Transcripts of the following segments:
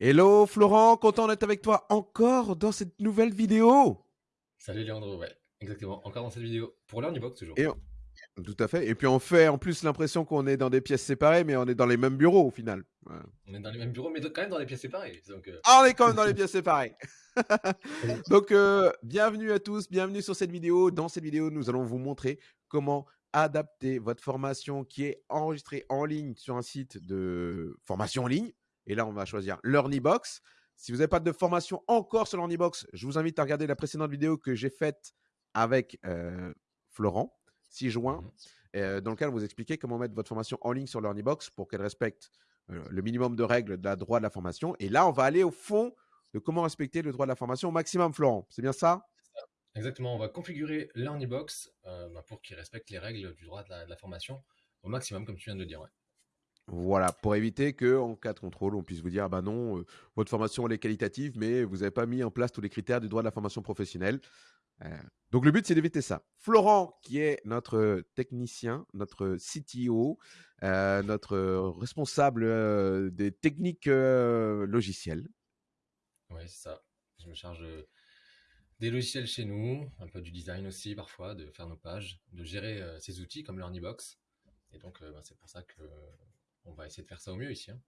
Hello Florent, content d'être avec toi encore dans cette nouvelle vidéo. Salut Léandro, ouais, exactement, encore dans cette vidéo, pour l'Earnybox toujours. Et Tout à fait, et puis on fait en plus l'impression qu'on est dans des pièces séparées, mais on est dans les mêmes bureaux au final. On est dans les mêmes bureaux, mais quand même dans les pièces séparées. Euh. Ah, on est quand même dans les pièces séparées. donc, euh, bienvenue à tous, bienvenue sur cette vidéo. Dans cette vidéo, nous allons vous montrer comment adapter votre formation qui est enregistrée en ligne sur un site de formation en ligne et là, on va choisir l'Earnybox. Si vous n'avez pas de formation encore sur l'Earnybox, je vous invite à regarder la précédente vidéo que j'ai faite avec euh, Florent, 6 juin, mmh euh, dans lequel vous expliquez comment mettre votre formation en ligne sur l'Earnybox pour qu'elle respecte euh, le minimum de règles de la droit de la formation. Et là, on va aller au fond de comment respecter le droit de la formation au maximum, Florent. C'est bien ça? Exactement, on va configurer l'Earnybox bah, pour qu'il respecte les règles du droit de la, formation au maximum, comme tu viens de le dire. Voilà, pour éviter qu'en cas de contrôle, on puisse vous dire, bah non, euh, votre formation elle est qualitative, mais vous n'avez pas mis en place tous les critères du droit de la formation professionnelle. Euh, donc le but, c'est d'éviter ça. Florent, qui est notre technicien, notre CTO, euh, notre responsable des techniques logicielles. Oui, c'est ça. Je me charge des logiciels chez nous, un peu du design aussi parfois, de faire nos pages, de gérer ces outils comme l'Earnybox. Et donc, bah, c'est pour ça que on va essayer de faire ça au mieux ici. Hein.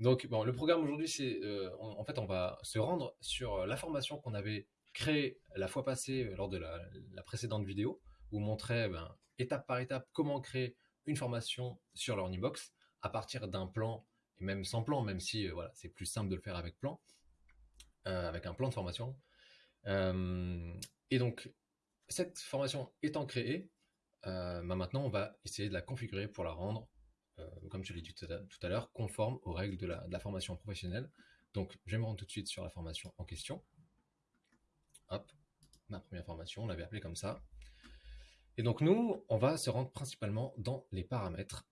Donc, bon, le programme aujourd'hui, c'est euh, en fait, on va se rendre sur euh, la formation qu'on avait créée la fois passée euh, lors de la, précédente vidéo, où on montrait ben, étape par étape comment créer une formation sur l'Ornibox à partir d'un plan, et même sans plan, même si voilà, c'est plus simple de le faire avec plan, avec un plan de formation. et donc, cette formation étant créée, ben, maintenant, on va essayer de la configurer pour la rendre comme je l'ai dit tout à l'heure, conforme aux règles de la, formation professionnelle. Donc, je vais me rendre tout de suite sur la formation en question. Hop, ma première formation, on l'avait appelée comme ça. Et donc, nous, on va se rendre principalement dans les paramètres.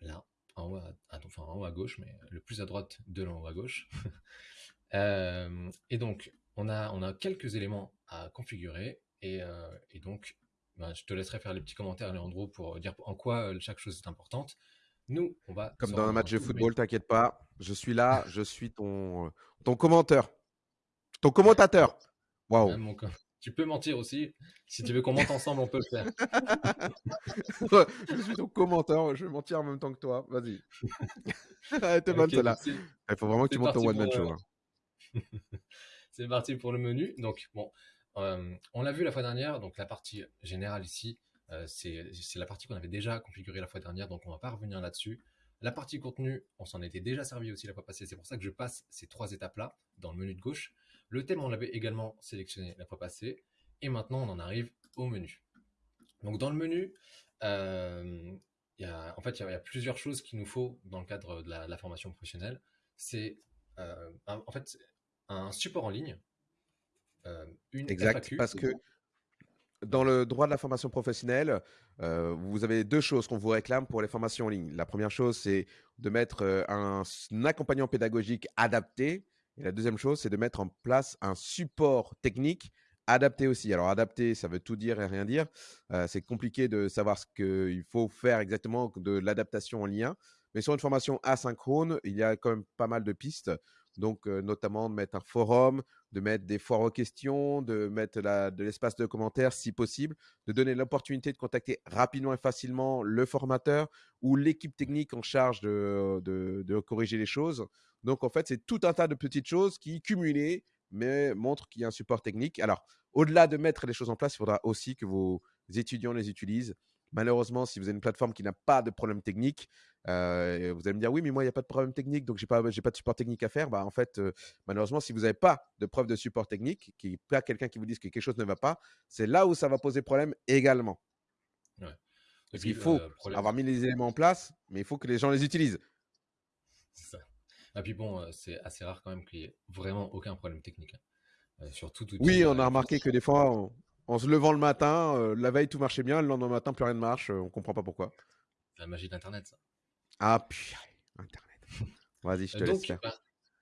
Là, en haut à, haut à gauche, mais le plus à droite de l'en haut à gauche. Euh, et donc, on a, on a quelques éléments à configurer. Et, euh, donc, ben, je te laisserai faire les petits commentaires, Léandro, pour dire en quoi chaque chose est importante. Nous, on va. Comme dans un match de football, t'inquiète pas. Je suis là, je suis ton, ton commenteur. Ton commentateur. Waouh. Tu peux mentir aussi. Si tu veux qu'on monte ensemble, on peut le faire. je suis ton commenteur. Je vais mentir en même temps que toi. Vas-y. T'es bonne, là. Il faut vraiment que tu montes ton one-man show. Hein. C'est parti pour le menu. Donc, bon, euh, on l'a vu la fois dernière. Donc, la partie générale ici, euh, c'est la partie qu'on avait déjà configurée la fois dernière, donc on va pas revenir là-dessus. La partie contenu, on s'en était déjà servi aussi la fois passée, c'est pour ça que je passe ces trois étapes-là dans le menu de gauche. Le thème, on l'avait également sélectionné la fois passée, et maintenant on en arrive au menu. Donc dans le menu, euh, en fait, il y, a plusieurs choses qu'il nous faut dans le cadre de la, formation professionnelle. C'est euh, en fait un support en ligne, une exact, parce que dans le droit de la formation professionnelle, euh, vous avez deux choses qu'on vous réclame pour les formations en ligne. La première chose, c'est de mettre euh, un, accompagnant pédagogique adapté. Et la deuxième chose, c'est de mettre en place un support technique adapté aussi. Alors, adapté, ça veut tout dire et rien dire. Euh, c'est compliqué de savoir ce qu'il faut faire exactement de l'adaptation en lien. Mais sur une formation asynchrone, il y a quand même pas mal de pistes. Donc, notamment de mettre un forum, de mettre des foires aux questions, de mettre de l'espace de commentaires si possible, de donner l'opportunité de contacter rapidement et facilement le formateur ou l'équipe technique en charge de, corriger les choses. Donc, en fait, c'est tout un tas de petites choses qui, cumulées, mais montrent qu'il y a un support technique. Alors, au-delà de mettre les choses en place, il faudra aussi que vos étudiants les utilisent Malheureusement, si vous avez une plateforme qui n'a pas de problème technique, euh, vous allez me dire oui, mais moi, il n'y a pas de problème technique, donc j'ai pas, pas de support technique à faire. Bah, en fait, euh, malheureusement, si vous n'avez pas de preuve de support technique, qu'il n'y a pas quelqu'un qui vous dise que quelque chose ne va pas, c'est là où ça va poser problème également. Parce qu'il faut avoir mis les éléments en place, mais il faut que les gens les utilisent. C'est ça. Et puis bon, euh, c'est assez rare quand même qu'il n'y ait vraiment aucun problème technique. Hein. surtout oui, on a remarqué que des fois, en se levant le matin, euh, la veille tout marchait bien, le lendemain matin plus rien ne marche, euh, on comprend pas pourquoi. La magie d'Internet, ça. Ah, puis Internet. Vas-y, je te donc, laisse. Bah,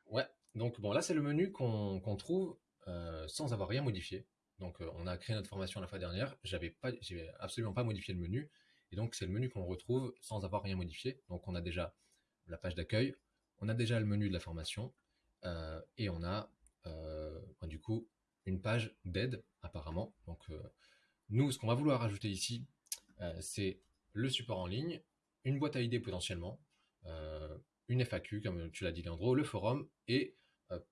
ouais, donc bon, là c'est le menu qu'on trouve euh, sans avoir rien modifié. Donc on a créé notre formation la fois dernière, j'avais pas, j'ai absolument pas modifié le menu, et donc c'est le menu qu'on retrouve sans avoir rien modifié. Donc on a déjà la page d'accueil, on a déjà le menu de la formation et on a du coup une page d'aide apparemment. Donc nous, ce qu'on va vouloir ajouter ici, c'est le support en ligne, une boîte à idées potentiellement, une FAQ, comme tu l'as dit Leandro, le forum et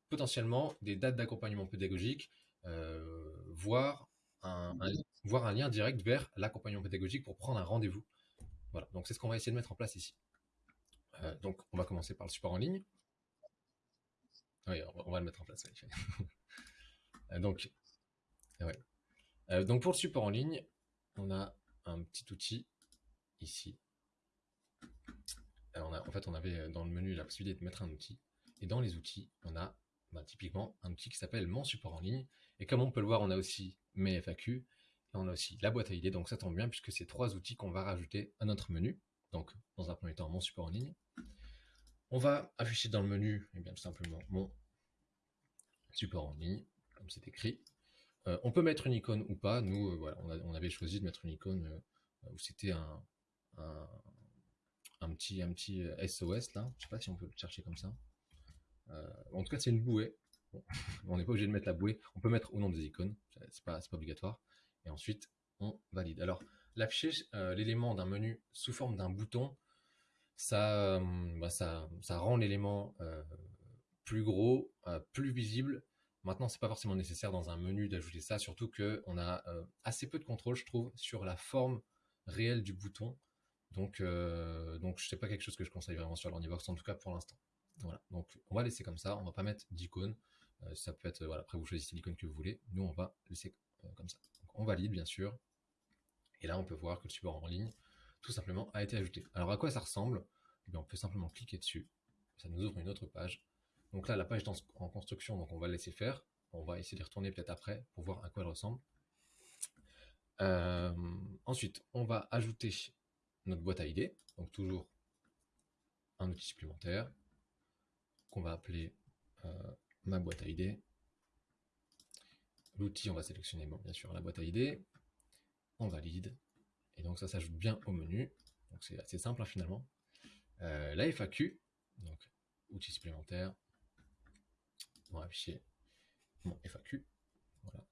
potentiellement des dates d'accompagnement pédagogique, voire un, voire un lien direct vers l'accompagnement pédagogique pour prendre un rendez-vous. Voilà, donc c'est ce qu'on va essayer de mettre en place ici. donc on va commencer par le support en ligne. Oui, on va le mettre en place. donc, donc pour le support en ligne, on a un petit outil ici en fait, on avait euh, dans le menu la possibilité de mettre un outil. Et dans les outils, on a bah, typiquement un outil qui s'appelle Mon support en ligne. Et comme on peut le voir, on a aussi mes FAQ. Et on a aussi la boîte à idées. Donc ça tombe bien puisque c'est trois outils qu'on va rajouter à notre menu. Donc, dans un premier temps, Mon support en ligne. On va afficher dans le menu, eh bien, tout simplement, mon support en ligne, c'est écrit. Euh, on peut mettre une icône ou pas. Nous, euh, on, avait choisi de mettre une icône où c'était un, un petit, un petit SOS euh, là. Je sais pas si on peut le chercher comme ça. Euh, en tout cas, c'est une bouée. on n'est pas obligé de mettre la bouée. On peut mettre au nom des icônes. C'est pas, pas obligatoire. Et ensuite, on valide. Alors, l'afficher euh, l'élément d'un menu sous forme d'un bouton, ça, bah, ça, ça rend l'élément plus gros, plus visible. Maintenant, c'est pas forcément nécessaire dans un menu d'ajouter ça, surtout que on a assez peu de contrôle, je trouve, sur la forme réelle du bouton. Donc, euh, donc sais pas quelque chose que je conseille vraiment sur l'Ornivox, en tout cas pour l'instant. Voilà, donc on va laisser comme ça, on va pas mettre d'icône. Euh, ça peut être, voilà, après vous choisissez l'icône que vous voulez. Nous, on va laisser euh, comme ça. Donc, on valide, bien sûr. Et là, on peut voir que le support en ligne, tout simplement, a été ajouté. Alors, à quoi ça ressemble? Eh On peut simplement cliquer dessus. Ça nous ouvre une autre page. Donc là, la page est en construction, donc on va laisser faire. On va essayer de retourner peut-être après pour voir à quoi elle ressemble. ensuite, on va ajouter notre boîte à idées, donc toujours un outil supplémentaire qu'on va appeler euh, ma boîte à idées. L'outil, on va sélectionner bien sûr la boîte à idées, on valide, et donc ça s'ajoute bien au menu, donc c'est assez simple hein, finalement. Euh, la FAQ, donc outil supplémentaire, on va afficher mon FAQ,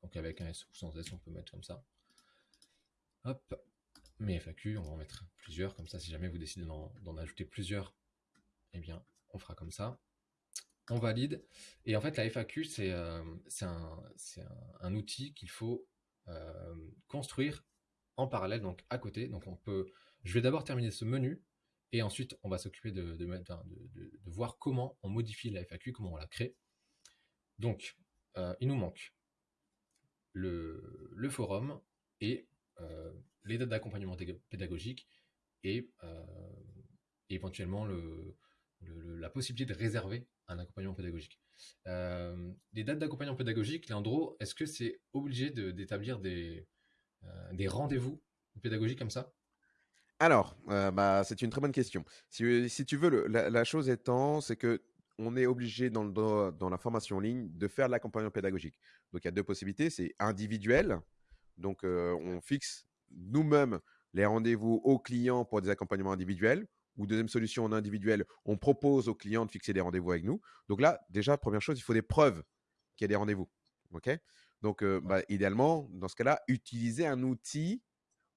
donc avec un S ou sans S on peut mettre comme ça. Hop, mes FAQ, on va en mettre plusieurs, comme ça si jamais vous décidez d'en ajouter plusieurs, eh bien on fera comme ça. On valide. Et en fait la FAQ c'est euh, un, outil qu'il faut euh, construire en parallèle, donc à côté. Donc on peut. Je vais d'abord terminer ce menu et ensuite on va s'occuper de, de, de, voir comment on modifie la FAQ, comment on la crée. Donc euh, il nous manque le, forum et les dates d'accompagnement pédagogique et, euh, éventuellement le, la possibilité de réserver un accompagnement pédagogique. Euh, les dates d'accompagnement pédagogique, Leandro, est-ce que c'est obligé d'établir des, euh, rendez-vous pédagogiques comme ça? Alors, bah, c'est une très bonne question. Si tu veux, la, chose étant, c'est que on est obligé dans, le, dans la formation en ligne de faire l'accompagnement pédagogique. Donc, il y a deux possibilités. C'est individuel. Donc, on fixe nous-mêmes les rendez-vous aux clients pour des accompagnements individuels. Ou deuxième solution, en individuel, on propose aux clients de fixer des rendez-vous avec nous. Donc là, déjà, première chose, il faut des preuves qu'il y a des rendez-vous. OK? Donc, euh, bah, idéalement, dans ce cas-là, utilisez un outil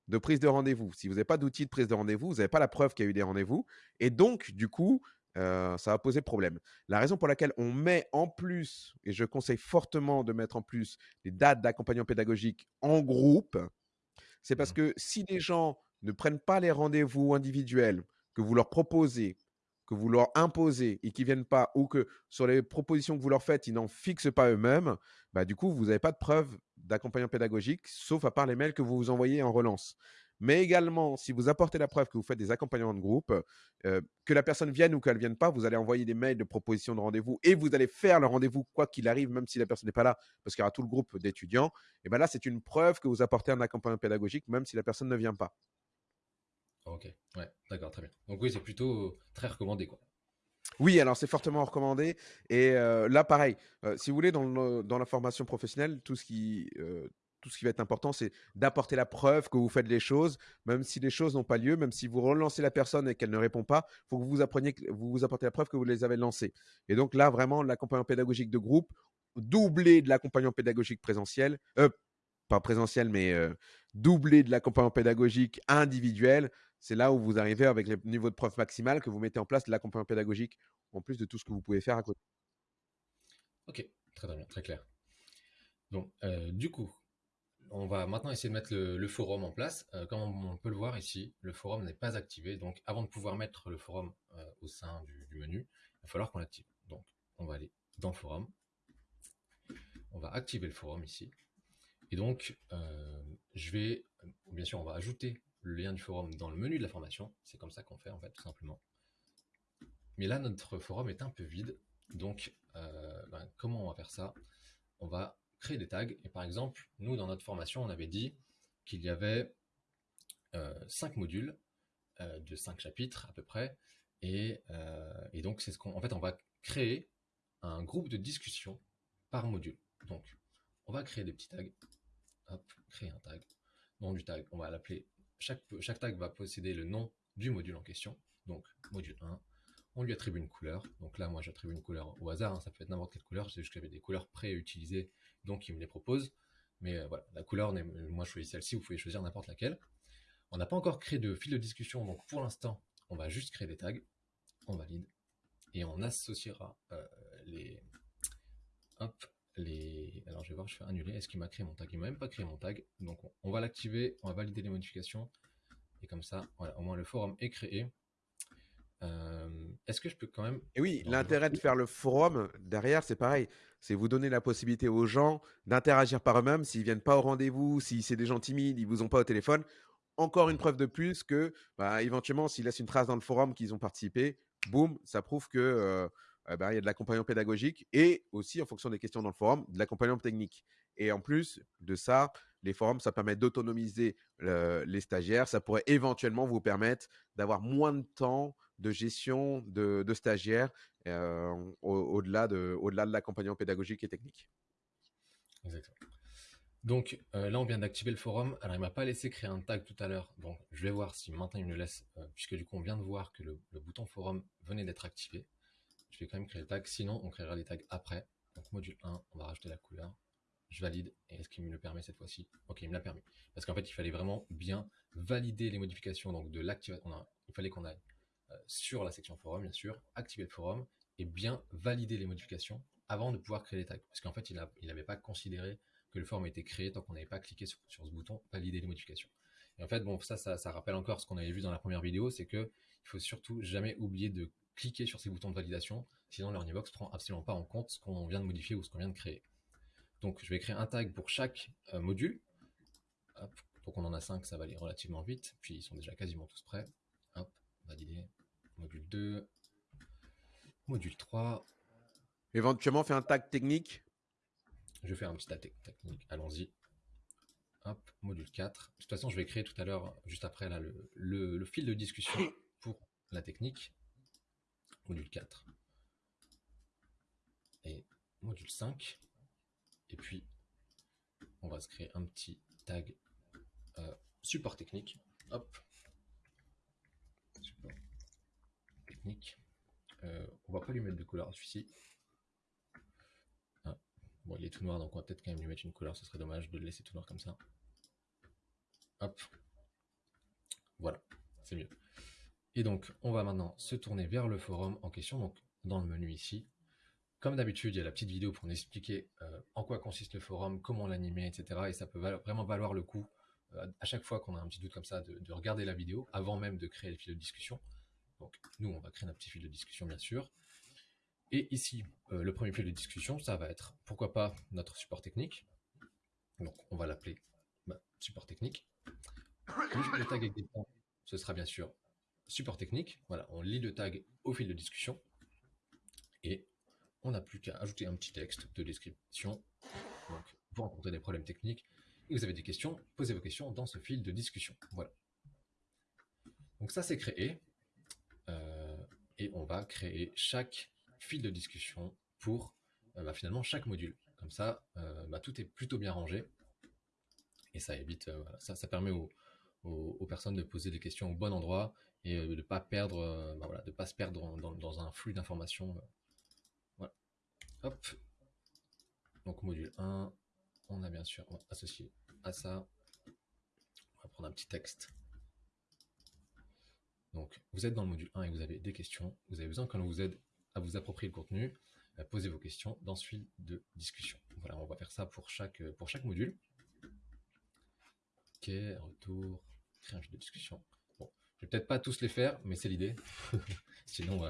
de prise de rendez-vous. Si vous n'avez pas d'outil de prise de rendez-vous, vous n'avez pas la preuve qu'il y a eu des rendez-vous. Et donc, du coup, euh, ça va poser problème. La raison pour laquelle on met en plus, et je conseille fortement de mettre en plus des dates d'accompagnement pédagogique en groupe, c'est parce mmh. que si les gens ne prennent pas les rendez-vous individuels que vous leur proposez, que vous leur imposez et qu'ils ne viennent pas, ou que sur les propositions que vous leur faites, ils n'en fixent pas eux-mêmes, bah, du coup, vous n'avez pas de preuve d'accompagnement pédagogique, sauf à part les mails que vous vous envoyez en relance. Mais également, si vous apportez la preuve que vous faites des accompagnements de groupe, euh, que la personne vienne ou qu'elle ne vienne pas, vous allez envoyer des mails de proposition de rendez-vous et vous allez faire le rendez-vous quoi qu'il arrive, même si la personne n'est pas là, parce qu'il y aura tout le groupe d'étudiants. Et bien là, c'est une preuve que vous apportez un accompagnement pédagogique, même si la personne ne vient pas. Ok, ouais, d'accord, très bien. Donc oui, c'est plutôt très recommandé, quoi. Oui, alors c'est fortement recommandé. Et euh, là, pareil, euh, si vous voulez, dans, dans, la formation professionnelle, tout ce qui tout ce qui va être important, c'est d'apporter la preuve que vous faites les choses, même si les choses n'ont pas lieu, même si vous relancez la personne et qu'elle ne répond pas, il faut que vous appreniez, vous vous apportez la preuve que vous les avez lancées. Et donc là, vraiment, l'accompagnement pédagogique de groupe, doublé de l'accompagnement pédagogique présentiel, euh, pas présentiel, mais euh, doublé de l'accompagnement pédagogique individuel, c'est là où vous arrivez avec le niveau de preuve maximal que vous mettez en place de l'accompagnement pédagogique, en plus de tout ce que vous pouvez faire à côté. Ok, très bien, très clair. Donc, euh, du coup, on va maintenant essayer de mettre le, forum en place. Euh, comme on, peut le voir ici, le forum n'est pas activé. Donc, avant de pouvoir mettre le forum euh, au sein du, menu, il va falloir qu'on l'active. Donc, on va aller dans forum. On va activer le forum ici. Et donc, je vais, bien sûr, on va ajouter le lien du forum dans le menu de la formation. C'est comme ça qu'on fait, en fait, tout simplement. Mais là, notre forum est un peu vide. Donc, ben, comment on va faire ça? On va créer des tags. Et par exemple, nous, dans notre formation, on avait dit qu'il y avait euh, cinq modules euh, de cinq chapitres à peu près. Et, euh, et donc, c'est ce qu'on, en fait, on va créer un groupe de discussion par module. Donc, on va créer des petits tags. Hop, créer un tag. Nom du tag, on va l'appeler. Chaque, chaque tag va posséder le nom du module en question. Donc, module 1, on lui attribue une couleur. Donc là, moi, j'attribue une couleur au hasard, hein. ça peut être n'importe quelle couleur, c'est juste que j'avais des couleurs pré-utilisées, donc il me les propose. Mais euh, voilà, la couleur, moi, je choisis celle-ci, vous pouvez choisir n'importe laquelle. On n'a pas encore créé de fil de discussion, donc pour l'instant, on va juste créer des tags, on valide, et on associera euh, les... Hop, les... Alors je vais voir, je fais annuler, est-ce qu'il m'a créé mon tag? Il m'a même pas créé mon tag, donc on va l'activer, on va valider les modifications, et comme ça, voilà, au moins le forum est créé. Euh, est-ce que je peux quand même... Et oui, l'intérêt de faire le forum, derrière, c'est pareil. C'est vous donner la possibilité aux gens d'interagir par eux-mêmes. S'ils viennent pas au rendez-vous, si c'est des gens timides, ils vous ont pas au téléphone. Encore une preuve de plus que, bah, éventuellement, s'ils laissent une trace dans le forum qu'ils ont participé, boum, ça prouve que euh, eh ben, il y a de l'accompagnement pédagogique et aussi, en fonction des questions dans le forum, de l'accompagnement technique. Et en plus de ça, les forums, ça permet d'autonomiser les stagiaires. Ça pourrait éventuellement vous permettre d'avoir moins de temps de gestion de, stagiaires euh, au-delà de, l'accompagnement pédagogique et technique. Exactement. Donc euh, là, on vient d'activer le forum. Alors, il m'a pas laissé créer un tag tout à l'heure. Donc, je vais voir si maintenant il me le laisse, euh, puisque du coup, on vient de voir que le, bouton forum venait d'être activé. Je vais quand même créer le tag. Sinon, on créera les tags après. Donc, module 1, on va rajouter la couleur. Je valide. Et est-ce qu'il me le permet cette fois-ci? Ok, il me l'a permis. Parce qu'en fait, il fallait vraiment bien valider les modifications donc de l'activation. Il fallait qu'on aille sur la section forum, bien sûr, activer le forum et bien valider les modifications avant de pouvoir créer les tags. Parce qu'en fait, il n'avait pas considéré que le forum était créé tant qu'on n'avait pas cliqué sur, ce bouton valider les modifications. Et en fait, bon, ça, ça, rappelle encore ce qu'on avait vu dans la première vidéo, c'est que il faut surtout jamais oublier de cliquer sur ces boutons de validation, sinon l'Ornibox prend absolument pas en compte ce qu'on vient de modifier ou ce qu'on vient de créer. Donc, je vais créer un tag pour chaque euh, module. donc, on en a 5, ça va aller relativement vite. Puis, ils sont déjà quasiment tous prêts. Hop, valider module 2, module 3. Éventuellement, fait un tag technique. Je fais un petit tag technique, allons-y. Hop, module 4. De toute façon, je vais créer tout à l'heure, juste après, là, le, fil de discussion pour la technique. Module 4. Et module 5. Et puis, on va se créer un petit tag euh, support technique. Hop, technique. Euh, on va pas lui mettre de couleur celui-ci. Ah, bon, il est tout noir, donc on va peut-être quand même lui mettre une couleur. Ce serait dommage de le laisser tout noir comme ça. Hop. Voilà, c'est mieux. Et donc, on va maintenant se tourner vers le forum en question, donc dans le menu ici. Comme d'habitude, il y a la petite vidéo pour nous expliquer euh, en quoi consiste le forum, comment l'animer, etc. Et ça peut vraiment valoir le coup, euh, à chaque fois qu'on a un petit doute comme ça, de, de, regarder la vidéo, avant même de créer le fil de discussion. Donc, nous, on va créer un petit fil de discussion, bien sûr. Et ici, euh, le premier fil de discussion, ça va être, pourquoi pas, notre support technique. Donc, on va l'appeler bah, support technique. Le tag existant, ce sera bien sûr support technique. Voilà, on lit le tag au fil de discussion. Et on n'a plus qu'à ajouter un petit texte de description. Donc, vous rencontrez des problèmes techniques et vous avez des questions, posez vos questions dans ce fil de discussion. Voilà. Donc ça, c'est créé. Euh, et on va créer chaque fil de discussion pour euh, bah, finalement chaque module. Comme ça, euh, bah, tout est plutôt bien rangé. Et ça évite, ça, ça permet aux, personnes de poser des questions au bon endroit et de pas perdre, bah voilà, de pas se perdre dans, dans un flux d'informations. Voilà. Hop. Donc module 1, on a bien sûr associé à ça. On va prendre un petit texte. Donc vous êtes dans le module 1 et vous avez des questions. Vous avez besoin qu'on vous aide à vous approprier le contenu, à poser vos questions dans ce fil de discussion. Voilà, on va faire ça pour chaque, pour chaque module. Ok, retour, créer un fil de discussion. Bon, je vais peut-être pas tous les faire, mais c'est l'idée. Sinon,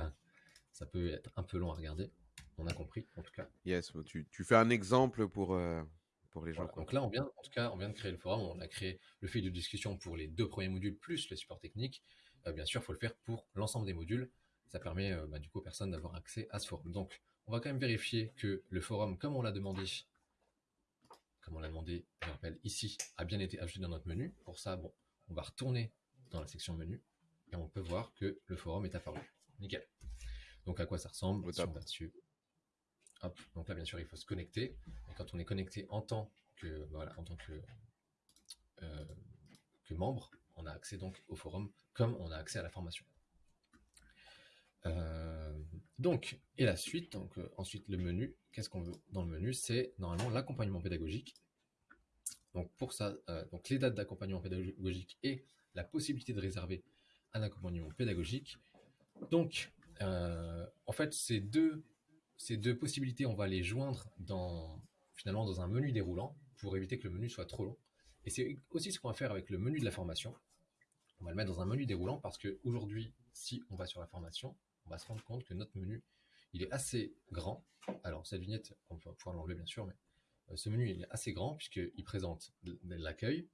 ça peut être un peu long à regarder. On a compris, en tout cas. Yes, tu, tu fais un exemple pour, euh, pour les gens. Donc là, on vient, en tout cas, on vient de créer le forum. On a créé le fil de discussion pour les deux premiers modules plus le support technique. Euh, bien sûr, il faut le faire pour l'ensemble des modules. Ça permet euh, bah, du coup aux personnes d'avoir accès à ce forum. Donc, on va quand même vérifier que le forum, comme on l'a demandé, comme on l'a demandé, je rappelle ici, a bien été ajouté dans notre menu. Pour ça, bon, on va retourner dans la section menu et on peut voir que le forum est apparu. Nickel. Donc à quoi ça ressemble? Si on va dessus, donc là, bien sûr, il faut se connecter. Et quand on est connecté en tant que, voilà, en tant que, euh, que membre, on a accès donc au forum comme on a accès à la formation. Euh, donc, et la suite, donc euh, ensuite le menu, qu'est-ce qu'on veut dans le menu? C'est normalement l'accompagnement pédagogique. Donc pour ça, donc les dates d'accompagnement pédagogique et la possibilité de réserver un accompagnement pédagogique. Donc, en fait, ces deux ces deux possibilités, on va les joindre dans, finalement dans un menu déroulant pour éviter que le menu soit trop long. Et c'est aussi ce qu'on va faire avec le menu de la formation. On va le mettre dans un menu déroulant parce qu'aujourd'hui, si on va sur la formation, on va se rendre compte que notre menu, il est assez grand. Alors, cette vignette, on va pouvoir l'enlever bien sûr, mais euh, ce menu, est assez grand puisqu'il présente l'accueil,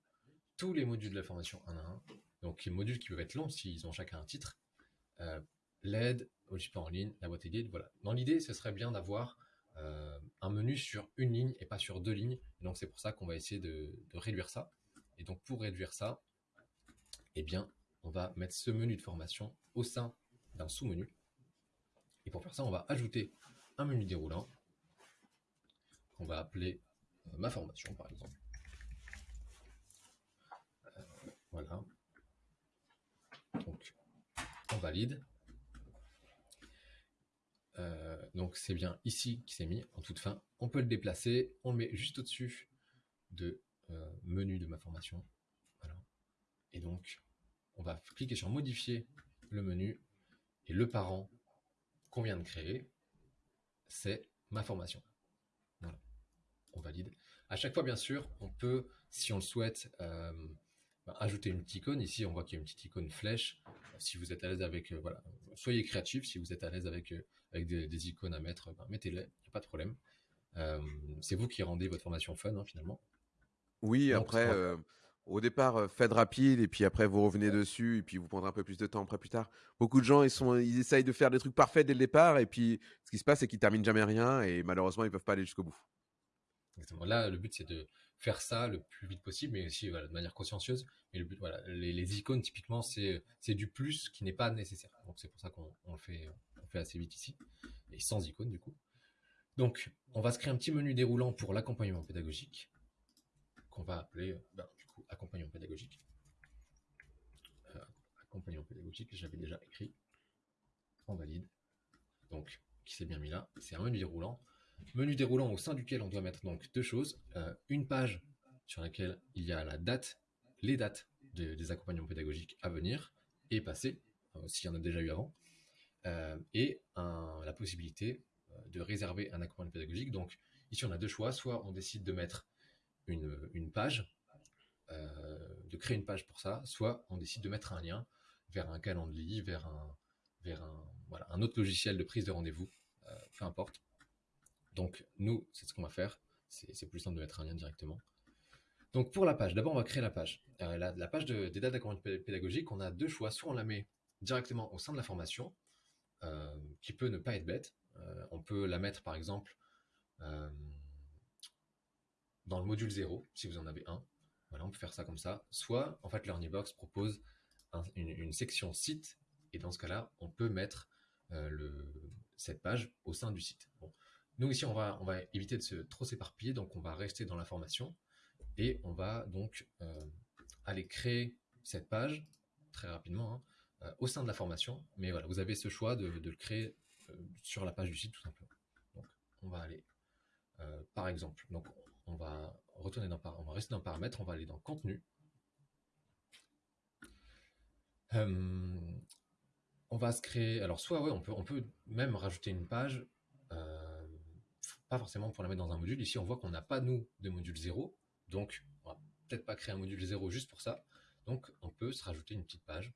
tous les modules de la formation un à un, donc les modules qui peuvent être longs s'ils ont chacun un titre, euh, l'aide support en ligne, la boîte guide, voilà. Dans l'idée, ce serait bien d'avoir euh, un menu sur une ligne et pas sur deux lignes. donc c'est pour ça qu'on va essayer de, réduire ça. Et donc pour réduire ça, eh bien, on va mettre ce menu de formation au sein d'un sous-menu. Et pour faire ça, on va ajouter un menu déroulant qu'on va appeler euh, ma formation par exemple. Euh, voilà. Donc, on valide. Euh, donc c'est bien ici qui s'est mis en toute fin. On peut le déplacer, on le met juste au-dessus de menu de ma formation. Et donc on va cliquer sur modifier le menu et le parent qu'on vient de créer, c'est ma formation. Voilà. On valide. À chaque fois, bien sûr, on peut, si on le souhaite, euh, bah, ajouter une petite icône. Ici, on voit qu'il y a une petite icône flèche. Si vous êtes à l'aise avec, voilà, soyez créatif. Si vous êtes à l'aise avec avec des, icônes à mettre, ben, mettez-les, il n'y a pas de problème. Euh, c'est vous qui rendez votre formation fun, hein, finalement. Oui, après, euh, au départ, euh, faites rapide, et puis après, vous revenez dessus, et puis vous prendrez un peu plus de temps après, plus tard. Beaucoup de gens, ils, sont, ils essayent de faire des trucs parfaits dès le départ, et puis ce qui se passe, c'est qu'ils terminent jamais rien, et malheureusement, ils ne peuvent pas aller jusqu'au bout. Exactement. Là, le but, c'est de faire ça le plus vite possible, mais aussi de manière consciencieuse. Mais le but, voilà, les, icônes, typiquement, c'est du plus qui n'est pas nécessaire. Donc, c'est pour ça qu'on le fait fait assez vite ici, et sans icône du coup. Donc, on va se créer un petit menu déroulant pour l'accompagnement pédagogique, qu'on va appeler, ben, du coup, accompagnement pédagogique. Euh, accompagnement pédagogique, j'avais déjà écrit. On valide. Donc, qui s'est bien mis là. C'est un menu déroulant. Menu déroulant au sein duquel on doit mettre donc deux choses. Euh, une page sur laquelle il y a la date, les dates des accompagnements pédagogiques à venir et passer, euh, s'il y en a déjà eu avant. Euh, et la possibilité euh, de réserver un accompagnement pédagogique. Donc ici, on a deux choix. Soit on décide de mettre une, page, euh, de créer une page pour ça, soit on décide de mettre un lien vers un calendrier, vers un, autre logiciel de prise de rendez-vous, peu importe. Donc nous, c'est ce qu'on va faire. C'est plus simple de mettre un lien directement. Donc pour la page, d'abord on va créer la page. la, page des dates d'accompagnement pédagogique, on a deux choix. Soit on la met directement au sein de la formation, euh, qui peut ne pas être bête. Euh, on peut la mettre par exemple euh, dans le module 0, si vous en avez un. Voilà, on peut faire ça comme ça. Soit, en fait, LearnyBox propose une, section site, et dans ce cas-là, on peut mettre cette page au sein du site. Nous, ici, on va, on va éviter de se trop s'éparpiller, donc on va rester dans l'information. Et on va donc aller créer cette page très rapidement hein, au sein de la formation. Mais voilà, vous avez ce choix de, le créer sur la page du site tout simplement. Donc on va aller par exemple, donc on va retourner dans on va rester dans paramètres, on va aller dans contenu. on va se créer, alors soit ouais, on peut, on peut même rajouter une page, euh, pas forcément pour la mettre dans un module. Ici, on voit qu'on n'a pas nous de module 0, donc on va peut-être pas créer un module 0 juste pour ça. Donc on peut se rajouter une petite page.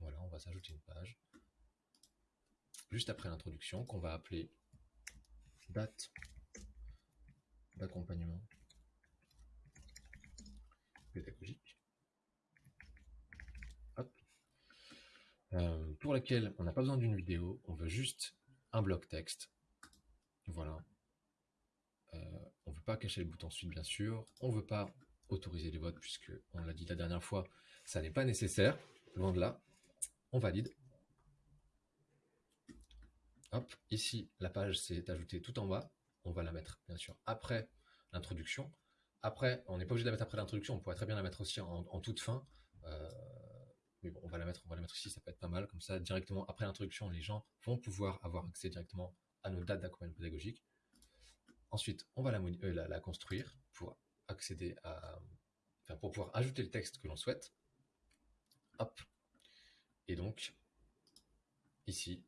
Voilà, on va s'ajouter une page juste après l'introduction qu'on va appeler date d'accompagnement pédagogique. Euh, pour laquelle on n'a pas besoin d'une vidéo, on veut juste un bloc texte. Voilà. Euh, on ne veut pas cacher le bouton suite, bien sûr. On ne veut pas autoriser les votes, puisque on l'a dit la dernière fois, ça n'est pas nécessaire. Loin de là. On valide. Hop, ici, la page s'est ajoutée tout en bas. On va la mettre, bien sûr, après l'introduction. Après, on n'est pas obligé de la mettre après l'introduction, on pourrait très bien la mettre aussi en, toute fin. Euh, mais bon, on va la mettre, on va la mettre ici, ça peut être pas mal. Comme ça, directement après l'introduction, les gens vont pouvoir avoir accès directement à nos dates d'accompagnement pédagogique. Ensuite, on va la, euh, la, construire pour accéder à, pour pouvoir ajouter le texte que l'on souhaite. Hop. Et donc, ici,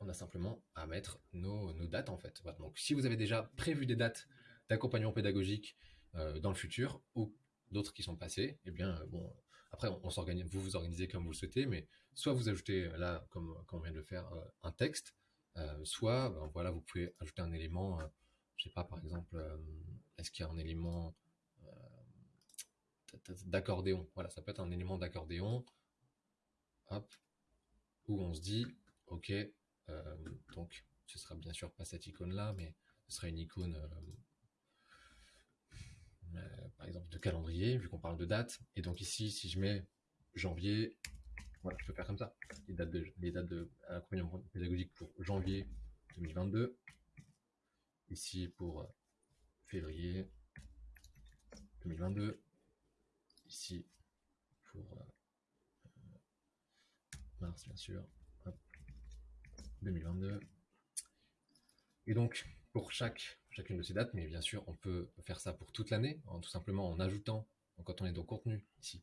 on a simplement à mettre nos, dates en fait. Donc, si vous avez déjà prévu des dates d'accompagnement pédagogique euh, dans le futur ou d'autres qui sont passées, eh bien, euh, bon, après, on, s'organise, vous vous organisez comme vous le souhaitez, mais soit vous ajoutez là, comme, on vient de le faire, euh, un texte, euh, soit, ben, voilà, vous pouvez ajouter un élément, euh, je sais pas, par exemple, est-ce qu'il y a un élément d'accordéon? Voilà, ça peut être un élément d'accordéon, hop, où on se dit, ok, donc ce sera bien sûr pas cette icône là, mais ce sera une icône euh, par exemple de calendrier, vu qu'on parle de date. Et donc ici, si je mets janvier, voilà, je peux faire comme ça. Les dates de, les dates de pédagogique pour janvier 2022. Ici pour euh, février 2022. Ici pour euh, mars, bien sûr. 2022. Et donc, pour chaque chacune de ces dates, mais bien sûr, on peut faire ça pour toute l'année, tout simplement en ajoutant, quand on est dans contenu, ici.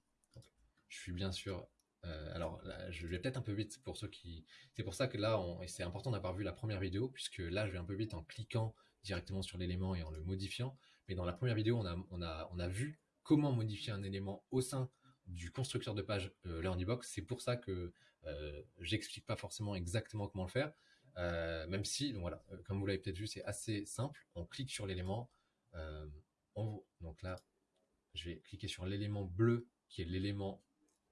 je suis bien sûr, euh, alors je vais peut-être un peu vite pour ceux qui, c'est pour ça que là, c'est important d'avoir vu la première vidéo, puisque là, je vais un peu vite en cliquant directement sur l'élément et en le modifiant, mais dans la première vidéo, on a, on a, on a vu comment modifier un élément au sein du constructeur de page euh, LearnyBox. C'est pour ça que euh, j'explique pas forcément exactement comment le faire. Euh, même si, donc voilà, euh, comme vous l'avez peut-être vu, c'est assez simple. On clique sur l'élément. Euh, donc là, je vais cliquer sur l'élément bleu qui est l'élément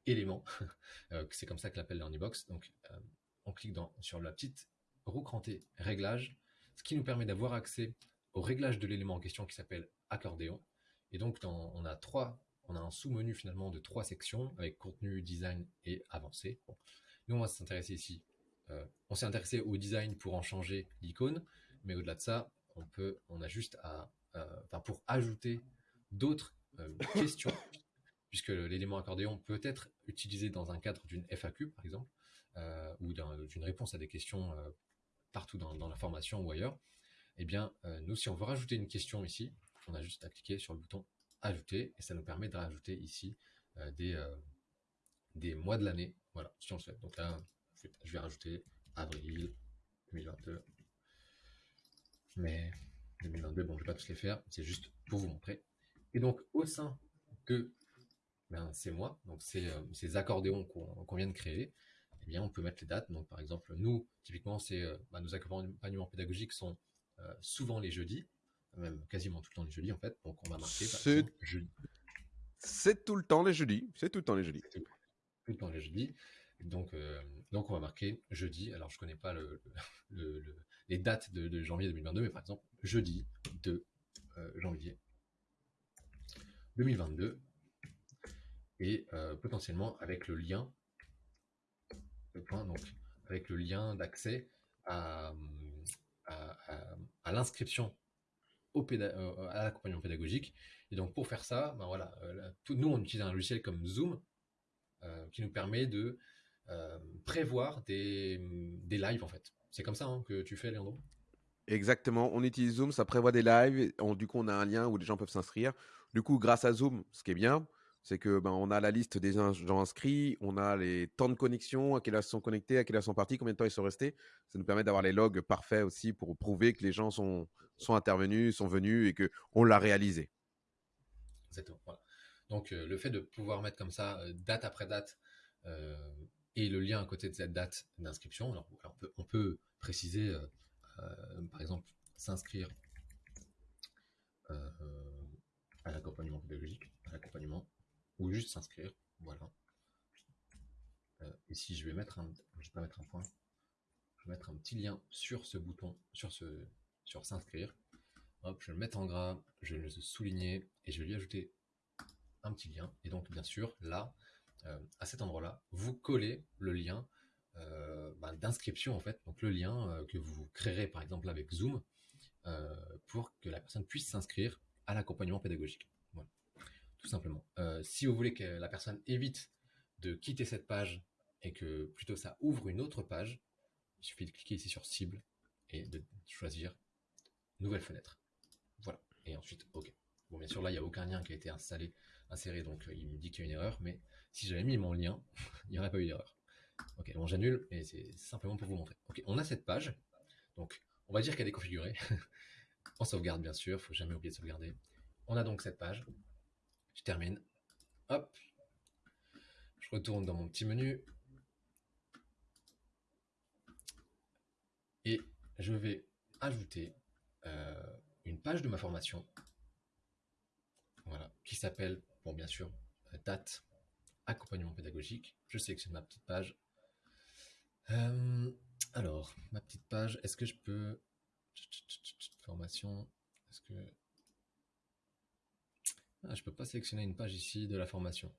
élément. c'est comme ça que l'appelle l'Ernybox. Donc, on clique sur la petite roue crantée réglage, ce qui nous permet d'avoir accès au réglage de l'élément en question qui s'appelle accordéon. Et donc, on a trois, on a un sous-menu finalement de trois sections avec contenu, design et avancé. Nous, on va s'intéresser ici euh, on s'est intéressé au design pour en changer l'icône, mais au-delà de ça, on peut, on a juste à, enfin pour ajouter d'autres euh, questions, puisque l'élément accordéon peut être utilisé dans un cadre d'une FAQ par exemple, euh, ou d'une réponse à des questions partout dans, la formation ou ailleurs. Eh bien, nous, si on veut rajouter une question ici, on a juste à cliquer sur le bouton ajouter et ça nous permet de rajouter ici des, des mois de l'année, voilà, si on le souhaite. Donc là, je vais rajouter avril 2022. Mais 2022, bon, je vais pas tous les faire, c'est juste pour vous montrer. Et donc, au sein de ben, ces mois, donc ces, euh, ces accordéons qu'on vient de créer, eh bien, on peut mettre les dates. Donc, par exemple, nous, typiquement, c'est euh, ben, nos accompagnements pédagogiques sont euh, souvent les jeudis, même quasiment tout le temps les jeudis, en fait. Donc, on va marquer jeudi. C'est tout le temps les jeudis. C'est tout le temps les jeudis. Tout le temps les jeudis. Donc, euh, donc on va marquer jeudi. Alors je connais pas les dates de, janvier 2022, mais par exemple jeudi 2 euh, janvier 2022 et euh, potentiellement avec le lien, le point donc avec le lien d'accès à, à, l'inscription au à l'accompagnement pédagogique Et donc pour faire ça, ben voilà, nous on utilise un logiciel comme Zoom qui nous permet de prévoir des, des lives en fait. C'est comme ça hein, que tu fais, Leandro Exactement, on utilise Zoom, ça prévoit des lives. du coup, on a un lien où les gens peuvent s'inscrire. Du coup, grâce à Zoom, ce qui est bien, c'est que ben, on a la liste des gens inscrits, on a les temps de connexion, à quelle heure ils sont connectés, à quelle heure sont partis, combien de temps ils sont restés. Ça nous permet d'avoir les logs parfaits aussi pour prouver que les gens sont, sont intervenus, sont venus et qu'on l'a réalisé. Exactement. Donc, euh, le fait de pouvoir mettre comme ça, euh, date après date, euh, et le lien à côté de cette date d'inscription, alors, on, peut, préciser, par exemple, s'inscrire à l'accompagnement pédagogique, à l'accompagnement, ou juste s'inscrire, voilà. ici, je vais mettre un, je vais pas mettre un point, je vais mettre un petit lien sur ce bouton, sur ce, sur s'inscrire. Hop, je vais le mettre en gras, je vais le souligner et je vais lui ajouter un petit lien. Et donc, bien sûr, là, euh, à cet endroit-là, vous collez le lien euh, bah, d'inscription, en fait. Donc, le lien euh, que vous créerez, par exemple, avec Zoom, pour que la personne puisse s'inscrire à l'accompagnement pédagogique. Tout simplement. si vous voulez que la personne évite de quitter cette page et que plutôt ça ouvre une autre page, il suffit de cliquer ici sur cible et de choisir nouvelle fenêtre. Voilà. Et ensuite, OK. Bon, bien sûr, là, il n'y a aucun lien qui a été installé inséré, donc euh, il me dit qu'il y a une erreur, mais si j'avais mis mon lien, il n'y aurait pas eu d'erreur. Ok, bon j'annule, et c'est simplement pour vous montrer. Ok, on a cette page, donc on va dire qu'elle est configurée. on sauvegarde bien sûr, faut jamais oublier de sauvegarder. On a donc cette page. Je termine. Hop. Je retourne dans mon petit menu. Et je vais ajouter euh, une page de ma formation. Voilà, qui s'appelle Bon, bien sûr, date, accompagnement pédagogique. Je sélectionne ma petite page. Euh, alors, ma petite page, est-ce que je peux... Formation, est-ce que... Ah, je peux pas sélectionner une page ici de la formation.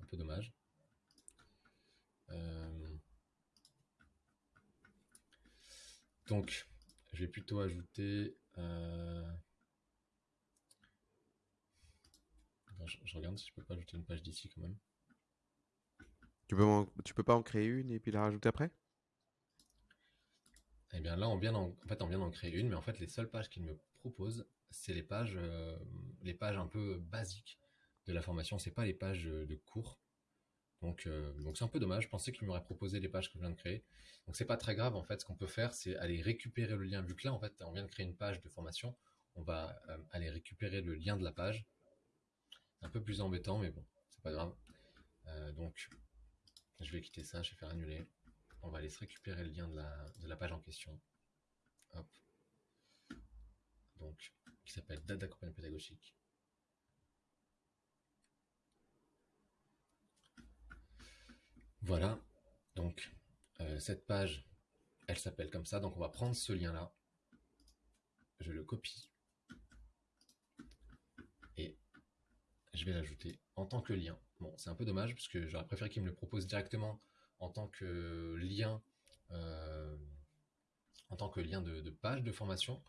Un peu dommage. Euh, donc, je vais plutôt ajouter... Euh, je, regarde si je peux pas ajouter une page d'ici quand même. Tu peux, tu peux pas en créer une et puis la rajouter après? Eh bien là, on vient en, fait, on vient d'en créer une, mais en fait, les seules pages qu'il me propose, c'est les pages, euh, les pages un peu basiques de la formation. C'est pas les pages de cours. Donc, euh, c'est un peu dommage. Je pensais qu'il m'aurait proposé les pages que je viens de créer. Donc c'est pas très grave. En fait, ce qu'on peut faire, c'est aller récupérer le lien. Vu que là, en fait, on vient de créer une page de formation, on va euh, aller récupérer le lien de la page un peu plus embêtant, mais bon, c'est pas grave. Donc, je vais quitter ça, je vais faire annuler. On va aller se récupérer le lien de la, page en question. Donc, qui s'appelle date d'accompagnement pédagogique. Voilà. Donc, euh, cette page, elle s'appelle comme ça. Donc, on va prendre ce lien-là. Je le copie. je vais l'ajouter en tant que lien. Bon, c'est un peu dommage parce que j'aurais préféré qu'il me le propose directement en tant que lien, euh, en tant que lien de, page de formation.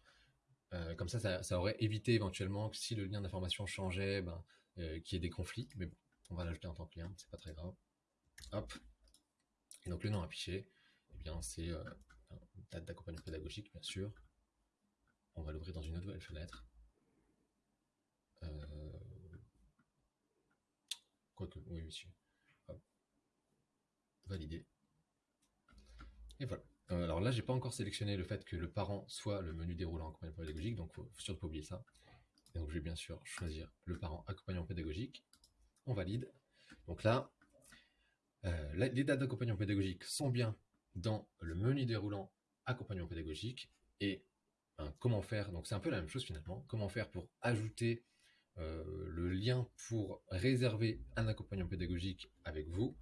Euh, comme ça, ça, aurait évité éventuellement que si le lien d'information changeait, ben, euh, qu'il y ait des conflits. Mais bon, on va l'ajouter en tant que lien, c'est pas très grave. Hop. Et donc le nom affiché, eh bien c'est date d'accompagnement pédagogique, bien sûr. On va l'ouvrir dans une nouvelle fenêtre. Quoique, oui, monsieur. Validé. Et voilà. Euh, alors là, j'ai pas encore sélectionné le fait que le parent soit le menu déroulant accompagnement pédagogique, donc faut, surtout pas oublier ça. Et donc je vais bien sûr choisir le parent accompagnement pédagogique. On valide. Donc là, euh, les dates d'accompagnement pédagogique sont bien dans le menu déroulant accompagnement pédagogique. Et ben, comment faire Donc c'est un peu la même chose finalement. Comment faire pour ajouter euh, le lien pour réserver un accompagnement pédagogique avec vous,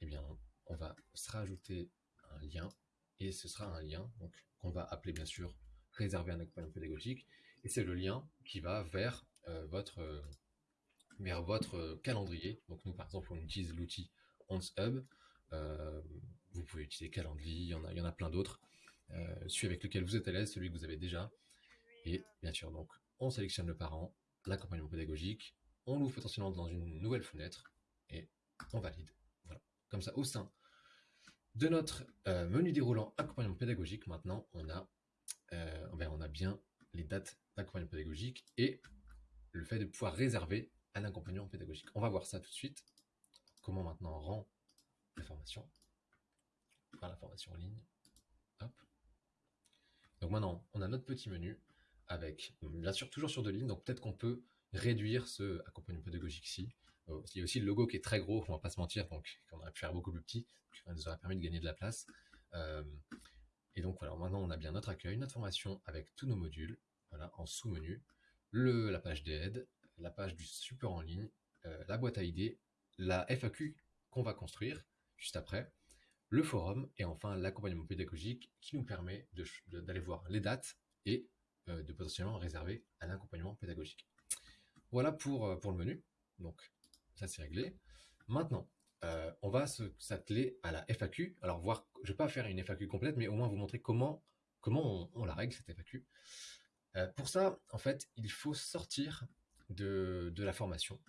eh bien, on va se rajouter un lien et ce sera un lien donc qu'on va appeler bien sûr réserver un accompagnement pédagogique et c'est le lien qui va vers euh, votre euh, vers votre calendrier. Donc nous par exemple on utilise l'outil OnceHub. vous pouvez utiliser Calendly, il y en a, il y en a plein d'autres. celui avec lequel vous êtes à l'aise, celui que vous avez déjà. Et bien sûr donc on sélectionne le parent, l'accompagnement pédagogique, on l'ouvre potentiellement dans une nouvelle fenêtre et on valide. Voilà. Comme ça, au sein de notre euh, menu déroulant accompagnement pédagogique, maintenant, on a, euh, ben, on a bien les dates d'accompagnement pédagogique et le fait de pouvoir réserver un accompagnement pédagogique. On va voir ça tout de suite. Comment maintenant on rend la formation. la formation en ligne. Donc maintenant, on a notre petit menu avec, bien sûr, toujours sur deux lignes. Donc peut-être qu'on peut réduire ce accompagnement pédagogique Euh, il y a aussi le logo qui est très gros, on va pas se mentir, donc on aurait pu faire beaucoup plus petit, ça nous aurait permis de gagner de la place. Euh, et donc voilà, maintenant on a bien notre accueil, notre formation avec tous nos modules, voilà, en sous-menu, la page d'aide, la page du support en ligne, euh, la boîte à idées, la FAQ qu'on va construire juste après, le forum et enfin l'accompagnement pédagogique qui nous permet d'aller voir les dates et de potentiellement réserver un accompagnement pédagogique. Voilà pour, pour le menu. Donc ça c'est réglé. Maintenant, euh, on va s'atteler à la FAQ. Alors voir, je vais pas faire une FAQ complète, mais au moins vous montrer comment comment on, la règle cette FAQ. Euh, pour ça, en fait, il faut sortir de, la formation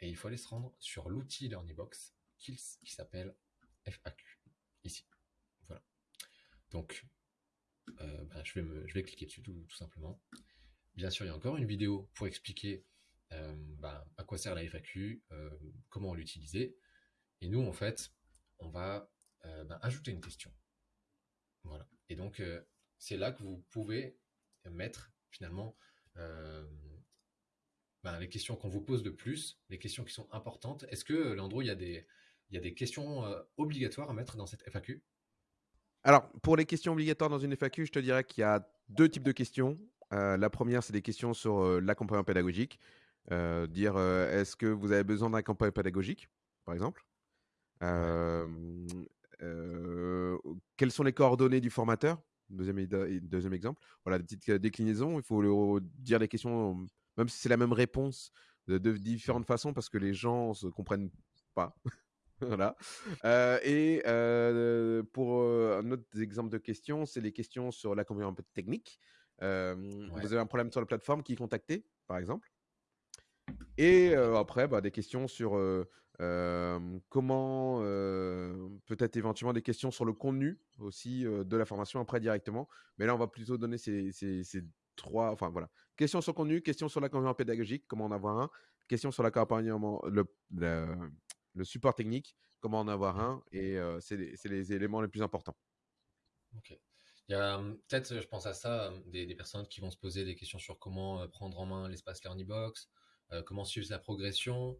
et il faut aller se rendre sur l'outil LearnyBox qui, qui s'appelle FAQ ici. Voilà. Donc, euh, ben, je, vais je vais cliquer dessus tout, simplement. Bien sûr, il y a encore une vidéo pour expliquer ben, à quoi sert la FAQ, comment l'utiliser. Et nous, en fait, on va euh, ben, ajouter une question. Voilà. Et donc, euh, c'est là que vous pouvez mettre finalement euh, ben, les questions qu'on vous pose de plus, les questions qui sont importantes. Est-ce que, des, il y a des questions obligatoires à mettre dans cette FAQ Alors, pour les questions obligatoires dans une FAQ, je te dirais qu'il y a deux types de questions. la première, c'est des questions sur l'accompagnement pédagogique. Dire est-ce que vous avez besoin d'un accompagnement pédagogique, par exemple? Quelles sont les coordonnées du formateur? Deuxième, deuxième exemple. Voilà, des petites déclinaisons. Il faut dire les questions, même si c'est la même réponse, de, différentes façons parce que les gens ne se comprennent pas. voilà. et pour un autre exemple de questions, c'est les questions sur l'accompagnement technique. Vous avez un problème sur la plateforme, qui contacter, par exemple? Et après, bah, des questions sur comment peut-être éventuellement des questions sur le contenu aussi de la formation après directement. Mais là, on va plutôt donner ces, trois, enfin voilà, questions sur le contenu, questions sur l'accompagnement pédagogique, comment en avoir un, questions sur l'accompagnement, le, le, support technique, comment en avoir un, et c'est les, éléments les plus importants. Ok. Il y a peut-être, je pense à ça, des, des, personnes qui vont se poser des questions sur comment prendre en main l'espace LearnyBox, comment suivre sa progression,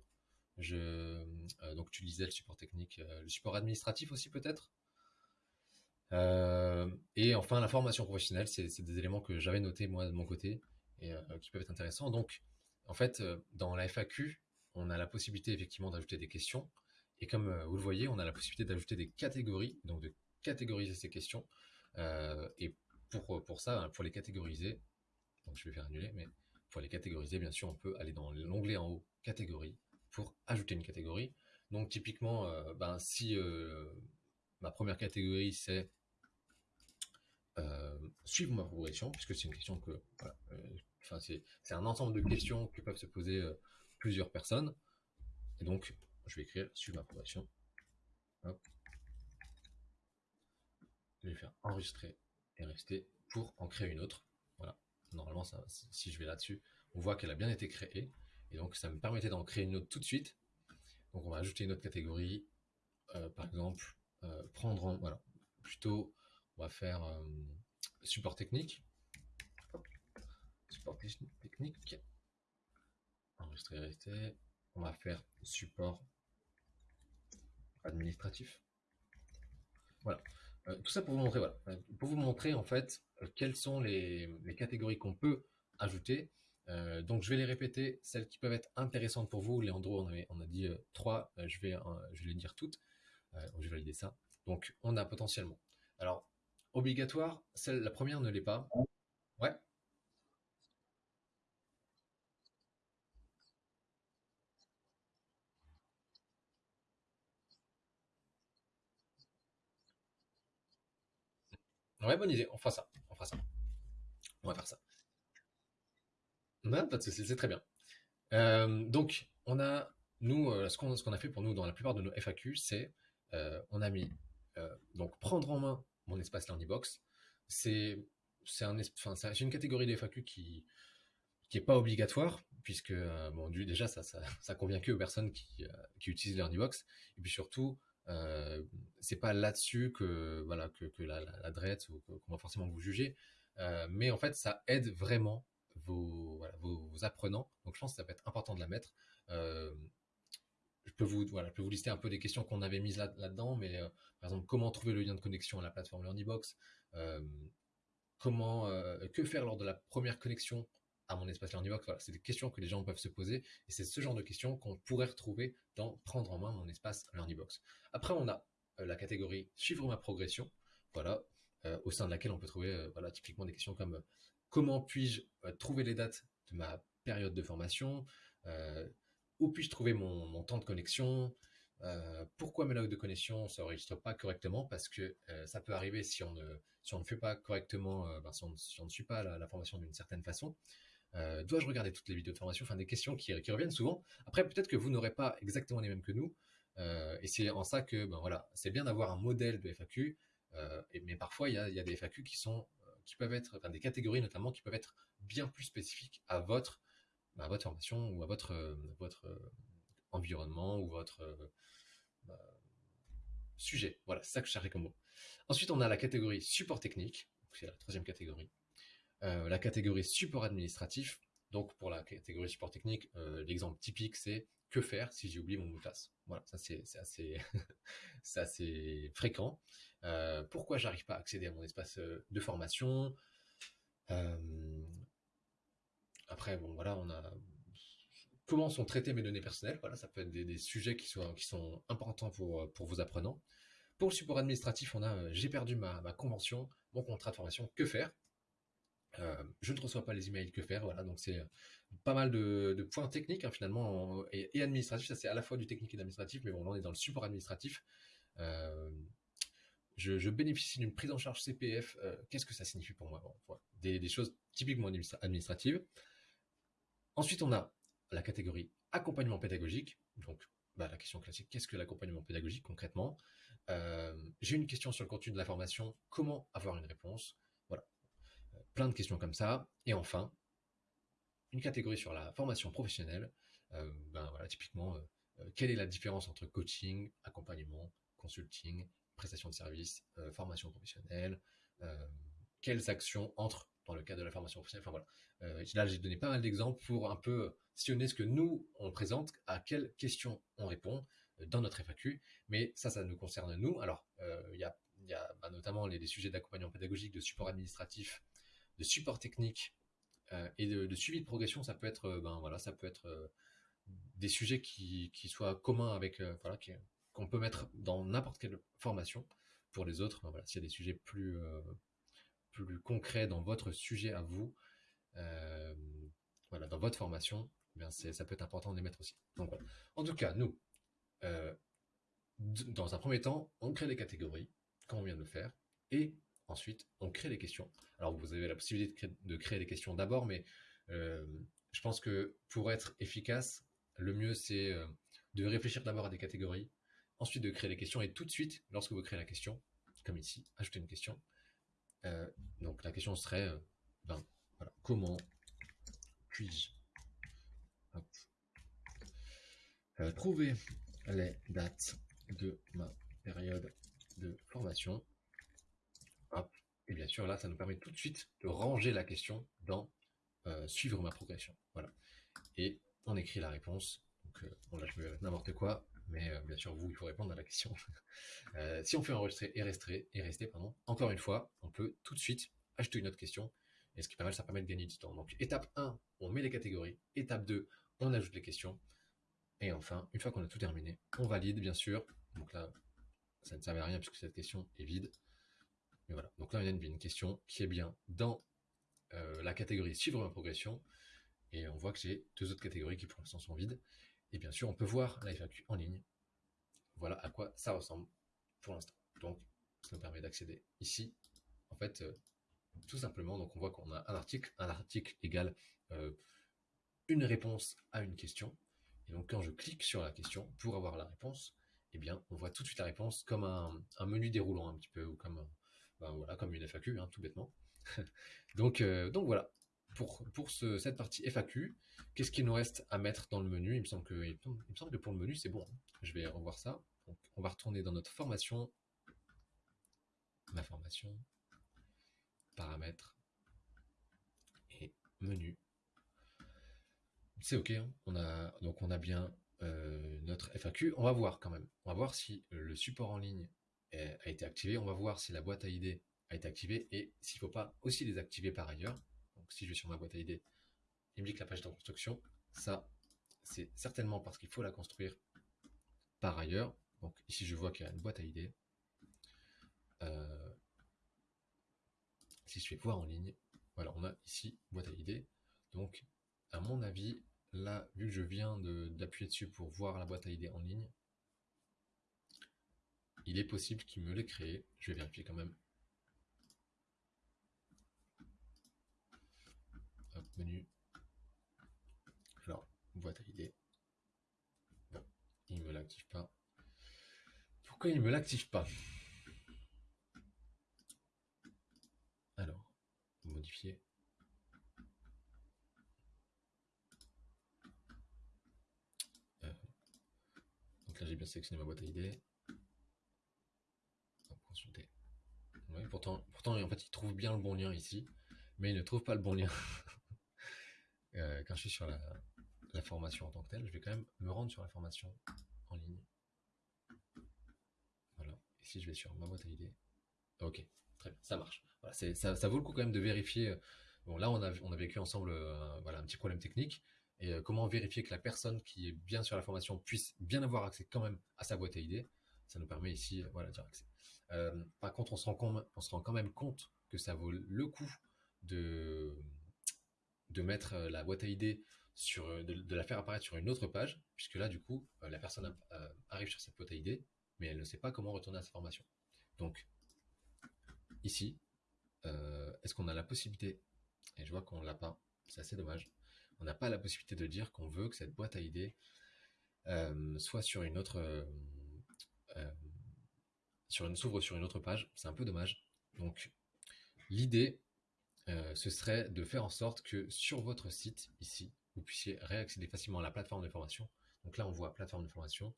je, euh, donc tu lisais le support technique, euh, le support administratif aussi peut-être? Euh, et enfin la formation professionnelle, c'est des éléments que j'avais notés moi de mon côté et qui peuvent être intéressants. Donc en fait dans la FAQ, on a la possibilité effectivement d'ajouter des questions et comme vous le voyez, on a la possibilité d'ajouter des catégories, donc de catégoriser ces questions. et pour, pour ça, pour les catégoriser, donc je vais faire annuler, mais pour les catégoriser, bien sûr, on peut aller dans l'onglet en haut, catégorie, pour ajouter une catégorie. Donc typiquement, euh, ben, si euh, ma première catégorie c'est euh, suivre ma progression, puisque c'est une question que, enfin c'est un ensemble de questions que peuvent se poser plusieurs personnes. Et donc, je vais écrire suivre ma progression. Je vais faire enregistrer et rester pour en créer une autre. Normalement, ça, si je vais là-dessus, on voit qu'elle a bien été créée. Et donc, ça me permettait d'en créer une autre tout de suite. Donc, on va ajouter une autre catégorie. Euh, par exemple, euh, prendre en, voilà, plutôt, on va faire euh, support technique. Support technique. Enregistrer. On va faire support administratif. Voilà. Tout ça pour vous montrer, voilà, pour vous montrer en fait quelles sont les, catégories qu'on peut ajouter euh, donc je vais les répéter, celles qui peuvent être intéressantes pour vous. Léandro, on, on a dit euh, trois, euh, je, vais, les dire toutes. je vais valider ça. Donc on a potentiellement. Alors, obligatoire, la première ne l'est pas. Ouais. Ouais, bonne idée, on fera ça. On fera ça. On va faire ça. Non, pas de souci, c'est très bien. donc, on a, nous, ce qu'on ce qu'on a fait pour nous dans la plupart de nos FAQ, c'est on a mis donc prendre en main mon espace Learnybox. C'est un, une catégorie de FAQ qui qui est pas obligatoire puisque bon déjà ça, ça, ça convient que aux personnes qui, qui utilisent Learnybox et puis surtout euh, c'est pas là-dessus que voilà que, la, la, drette ou qu'on va forcément vous juger, euh, mais en fait ça aide vraiment vos, apprenants. Donc je pense que ça peut être important de la mettre. Euh, je peux vous voilà, je peux vous lister un peu des questions qu'on avait mises là, là-dedans, mais euh, par exemple comment trouver le lien de connexion à la plateforme LearnyBox, comment que faire lors de la première connexion? À mon espace LearnyBox Voilà, c'est des questions que les gens peuvent se poser et c'est ce genre de questions qu'on pourrait retrouver dans prendre en main mon espace LearnyBox. Après, on a euh, la catégorie suivre ma progression, voilà, euh, au sein de laquelle on peut trouver euh, voilà, typiquement des questions comme comment puis-je trouver les dates de ma période de formation, où puis-je trouver mon, temps de connexion, pourquoi mes logs de connexion ne s'enregistrent pas correctement? Parce que ça peut arriver si on ne, si on ne fait pas correctement, ben, si, on, ne suit pas la formation d'une certaine façon. Euh, dois-je regarder toutes les vidéos de formation? Enfin, des questions qui, reviennent souvent. Après, peut-être que vous n'aurez pas exactement les mêmes que nous. Euh, et c'est en ça que, ben voilà, c'est bien d'avoir un modèle de FAQ. Euh, mais parfois, il y a, des FAQ qui sont, qui peuvent être, enfin, des catégories notamment, qui peuvent être bien plus spécifiques à votre, ben, à votre formation ou à votre, votre environnement ou votre ben, sujet. Voilà, c'est ça que je cherchais comme mot. Ensuite, on a la catégorie support technique. C'est la troisième catégorie. Euh, la catégorie support administratif. Donc pour la catégorie support technique, euh, l'exemple typique c'est que faire si j'ai oublié mon mot. Voilà, ça c'est assez, fréquent. Euh, pourquoi j'arrive pas à accéder à mon espace de formation? Après, bon voilà, on a comment sont traitées mes données personnelles? Voilà, ça peut être des, sujets qui sont, qui sont importants pour, pour vos apprenants. Pour le support administratif, on a j'ai perdu ma, ma, convention, mon contrat de formation, que faire? Euh, je ne reçois pas les emails, que faire Voilà, donc c'est euh, pas mal de, points techniques hein, finalement et, administratifs. Ça c'est à la fois du technique et de l'administratif, mais bon là on est dans le support administratif. Euh, je, bénéficie d'une prise en charge CPF. Qu'est-ce que ça signifie pour moi? Des, choses typiquement administratives. Ensuite on a la catégorie accompagnement pédagogique. Donc bah, la question classique, qu'est-ce que l'accompagnement pédagogique concrètement? J'ai une question sur le contenu de la formation. Comment avoir une réponse? Plein de questions comme ça. Et enfin, une catégorie sur la formation professionnelle. Euh, ben voilà, typiquement, euh, euh, quelle est la différence entre coaching, accompagnement, consulting, prestation de services, formation professionnelle, quelles actions entrent dans le cadre de la formation professionnelle? Enfin voilà. là, j'ai donné pas mal d'exemples pour un peu sillonner ce que nous on présente, à quelles questions on répond dans notre FAQ. Mais ça, ça nous concerne nous. Alors, il y a, bah, notamment les, les sujets d'accompagnement pédagogique, de support administratif, de support technique euh, et de, suivi de progression, ça peut être, euh, ben voilà, ça peut être euh, des sujets qui, soient communs avec, voilà, qu'on peut mettre dans n'importe quelle formation. Pour les autres, ben voilà, s'il y a des sujets plus, plus concrets dans votre sujet à vous, voilà, dans votre formation, ben ça peut être important de les mettre aussi. Donc, En tout cas, nous, dans un premier temps, on crée des catégories, comme on vient de le faire, et Ensuite, on crée des questions. Alors, vous avez la possibilité de créer, des questions d'abord, mais euh, je pense que pour être efficace, le mieux, c'est euh, de réfléchir d'abord à des catégories, ensuite de créer des questions, et tout de suite, lorsque vous créez la question, comme ici, ajouter une question. Euh, donc, la question serait, ben, comment puis-je trouver les dates de ma période de formation? Et bien sûr, là, ça nous permet tout de suite de ranger la question dans euh, suivre ma progression. Voilà. Et on écrit la réponse. Donc, euh, là, je vais n'importe quoi, mais euh, bien sûr, vous, il faut répondre à la question. si on fait enregistrer et rester, et rester pardon, encore une fois, on peut tout de suite acheter une autre question. Et ce qui permet, ça permet de gagner du temps. Donc, étape 1, on met les catégories. Étape 2, on ajoute les questions. Et enfin, une fois qu'on a tout terminé, on valide, bien sûr. Donc là, ça ne servait à rien puisque cette question est vide Donc là, y a une question qui est bien dans euh, la catégorie suivre ma progression. Et on voit que j'ai deux autres catégories qui pour l'instant sont vides. Et bien sûr, on peut voir la FAQ en ligne. Voilà à quoi ça ressemble pour l'instant. Donc, ça nous permet d'accéder ici. En fait, euh, tout simplement, donc on voit qu'on a un article, un article égale euh, une réponse à une question. Et donc quand je clique sur la question pour avoir la réponse, eh bien on voit tout de suite la réponse comme un, menu déroulant un petit peu, ou comme, ben voilà, comme une FAQ, hein, tout bêtement. donc, euh, donc voilà, pour, pour cette partie FAQ, qu'est-ce qu'il nous reste à mettre dans le menu? Il me, semble que, il me semble que pour le menu c'est bon. Hein. Je vais revoir ça. on va retourner dans notre formation. Ma formation. Paramètres. Et menu c'est ok. Hein. On a donc on a bien euh, notre FAQ. On va voir quand même. On va voir si le support en ligne a été activé. On va voir si la boîte à idées a été activée et s'il ne faut pas aussi les activer par ailleurs. Donc si je vais sur ma boîte à idées, il me dit que la page est en construction. Ça, c'est certainement parce qu'il faut la construire par ailleurs. Donc ici, je vois qu'il y a une boîte à idées. Euh, si je fais voir en ligne, voilà, on a ici boîte à idées. Donc, à mon avis, Là, vu que je viens d'appuyer dessus pour voir la boîte à idées en ligne, il est possible qu'il me l'ait créé. Je vais vérifier quand même. menu. Alors, boîte à idées. Bon, il me l'active pas. Pourquoi il me l'active pas? Alors, modifier. là j'ai bien sélectionné ma boîte à idées. Pourtant, pourtant, en fait, il trouve bien le bon lien ici, mais il ne trouve pas le bon lien. Euh, quand je suis sur la, formation en tant que telle, je vais quand même me rendre sur la formation en ligne. Voilà. Ici, je vais sur ma boîte à idées. Ok, très bien, ça marche. ça, ça, vaut le coup quand même de vérifier. Bon, là, on a, on a vécu ensemble euh, voilà, un petit problème technique et euh, comment vérifier que la personne qui est bien sur la formation puisse bien avoir accès quand même à sa boîte à idées? Ça nous permet ici, euh, voilà, accès. Euh, par contre, on se, rend quand même compte que ça vaut le coup de, mettre la boîte à idées sur, de, la faire apparaître sur une autre page, puisque là, du coup, la personne arrive sur cette boîte à idées, mais elle ne sait pas comment retourner à sa formation. Donc, ici, est-ce qu'on a la possibilité, et je vois qu'on l'a pas, c'est assez dommage, on n'a pas la possibilité de dire qu'on veut que cette boîte à idées euh, soit sur une autre, euh, euh, sur une s'ouvre sur une autre page. C'est un peu dommage. Donc l'idée, ce serait de faire en sorte que sur votre site ici, vous puissiez réaccéder facilement à la plateforme de formation. Donc là, on voit plateforme de formation.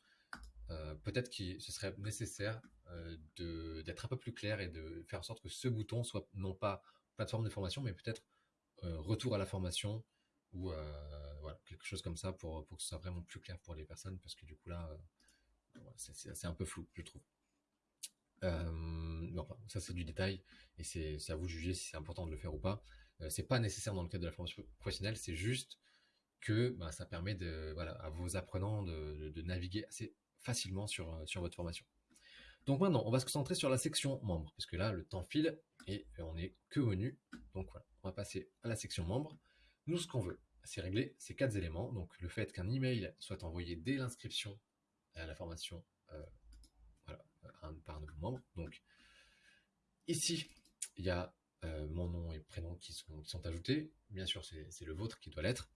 Peut-être que ce serait nécessaire d'être un peu plus clair et de faire en sorte que ce bouton soit non pas plateforme de formation, mais peut-être retour à la formation, ou euh, quelque chose comme ça pour, pour que ce soit vraiment plus clair pour les personnes, parce que du coup là, euh, c'est un peu flou, je trouve. Euh, ça c'est du détail et c'est à vous de juger si c'est important de le faire ou pas. c'est pas nécessaire dans le cadre de la formation professionnelle, c'est juste que bah, ça permet à vos apprenants de, naviguer assez facilement sur, sur votre formation. Donc maintenant, on va se concentrer sur la section membres, puisque là, le temps file et on est que menu. Donc voilà, on va passer à la section membres. Nous, ce qu'on veut, c'est régler ces quatre éléments. Donc, le fait qu'un email soit envoyé dès l'inscription à la formation euh, par un nouveau membre. Donc, ici, il y a euh, mon nom et prénom qui sont, ajoutés. Bien sûr, c'est le vôtre qui doit l'être.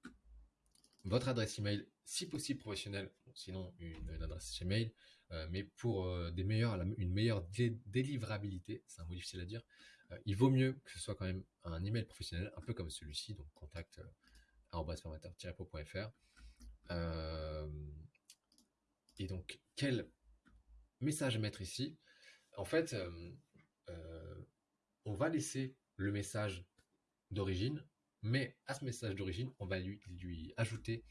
Votre adresse email, si possible professionnelle, sinon une, adresse email, euh, mais pour meilleurs, une meilleure délivrabilité, c'est un mot difficile à dire, euh, il vaut mieux que ce soit quand même un email professionnel, un peu comme celui-ci, donc contact formateur-pro.fr. Euh, et donc, quel message mettre ici En fait, euh, on va laisser le message d'origine, mais à ce message d'origine, on va lui, lui ajouter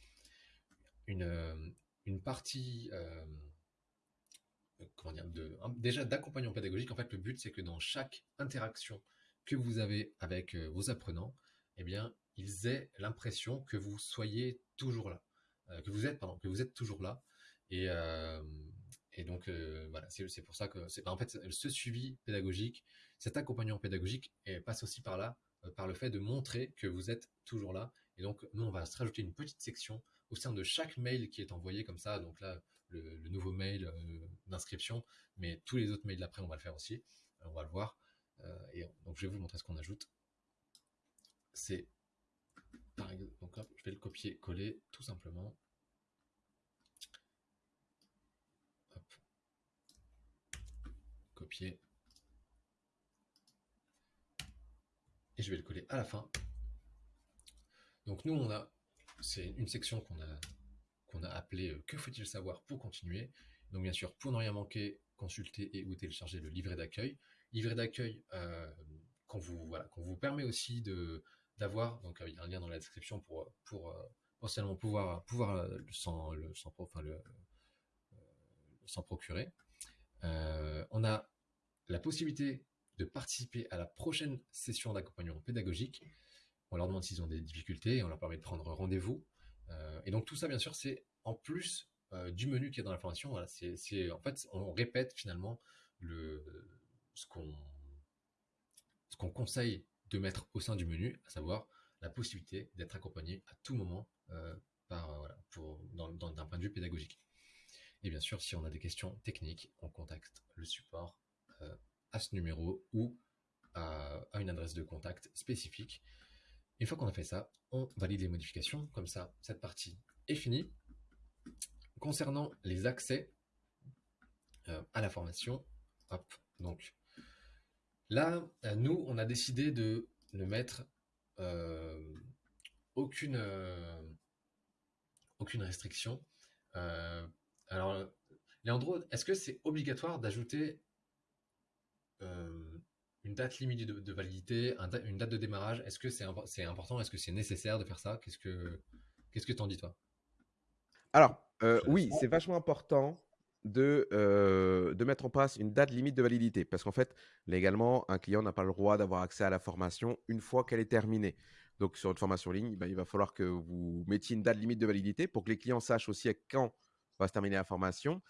une, une partie comment dire, de, déjà d'accompagnement pédagogique. En fait, le but, c'est que dans chaque interaction que vous avez avec euh, vos apprenants, eh bien, ils aient l'impression que vous soyez toujours là, euh, que vous êtes, pardon, que vous êtes toujours là. Et, euh, et donc, voilà, c'est pour ça que, c'est en fait, ce suivi pédagogique, cet accompagnement pédagogique passe aussi par là, par le fait de montrer que vous êtes toujours là. Et donc, nous, on va se rajouter une petite section au sein de chaque mail qui est envoyé comme ça. Donc là, le, nouveau mail euh, d'inscription, mais tous les autres mails d'après, on va le faire aussi. Euh, on va le voir. Euh, et donc, je vais vous montrer ce qu'on ajoute. C'est, par exemple, donc je vais le copier-coller tout simplement. Et je vais le coller à la fin. Donc nous, on a, c'est une section qu'on a, qu'on a appelée euh, Que faut-il savoir pour continuer? Donc bien sûr, pour ne rien manquer, consulter et ou télécharger le livret d'accueil. Livret d'accueil euh, qu'on vous, voilà, qu'on vous permet aussi de, d'avoir, donc il y a un lien dans la description pour, pour euh, potentiellement pouvoir, pouvoir s'en, le, enfin, le, s'en procurer. on a la possibilité de participer à la prochaine session d'accompagnement pédagogique. On leur demande s'ils ont des difficultés et on leur permet de prendre rendez-vous. Euh, et donc tout ça, bien sûr, c'est en plus euh, du menu qui est dans la formation. Voilà, en fait, on répète finalement le, ce qu'on conseille de mettre au sein du menu, à savoir la possibilité d'être accompagné à tout moment euh, par, voilà, pour, d'un point de vue pédagogique. Et bien sûr, si on a des questions techniques, on contacte le support à ce numéro ou à, une adresse de contact spécifique. Une fois qu'on a fait ça, on valide les modifications. Comme ça, cette partie est finie. Concernant les accès euh, à la formation, hop, là, euh, nous, on a décidé de ne mettre euh, aucune, aucune restriction. alors, Léandro, est-ce que c'est obligatoire d'ajouter euh, une date limite de, validité, une date de démarrage, est-ce que c'est important Est-ce que c'est nécessaire de faire ça? Qu'est-ce que qu'est-ce que t'en dis toi? Alors euh, oui, c'est vachement important de, euh, de mettre en place une date limite de validité. Parce qu'en fait, légalement, un client n'a pas le droit d'avoir accès à la formation une fois qu'elle est terminée. Donc sur une formation en ligne, ben, il va falloir que vous mettiez une date limite de validité pour que les clients sachent aussi à quand va se terminer la formation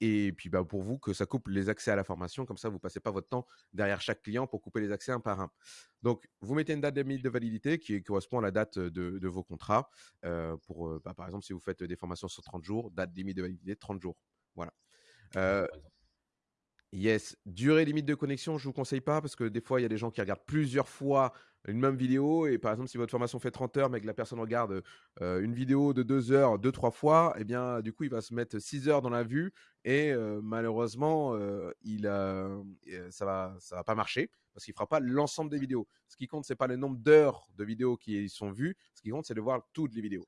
et puis bah, pour vous, que ça coupe les accès à la formation, comme ça, vous ne passez pas votre temps derrière chaque client pour couper les accès un par un. Donc, vous mettez une date limite de validité qui correspond à la date de, vos contrats. pour, bah, par exemple, si vous faites des formations sur 30 jours, date limite de validité 30 jours. Voilà. Yes. Durée limite de connexion, je ne vous conseille pas parce que des fois, il y a des gens qui regardent plusieurs fois une même vidéo. Et par exemple, si votre formation fait 30 heures, mais que la personne regarde euh, une vidéo de 2 heures deux, trois fois, eh bien, du coup, il va se mettre 6 heures dans la vue. Et euh, malheureusement, euh, il, ça va, ça va pas marcher parce qu'il ne fera pas l'ensemble des vidéos. Ce qui compte, ce n'est pas le nombre d'heures de vidéos qui sont vues. Ce qui compte, c'est de voir toutes les vidéos.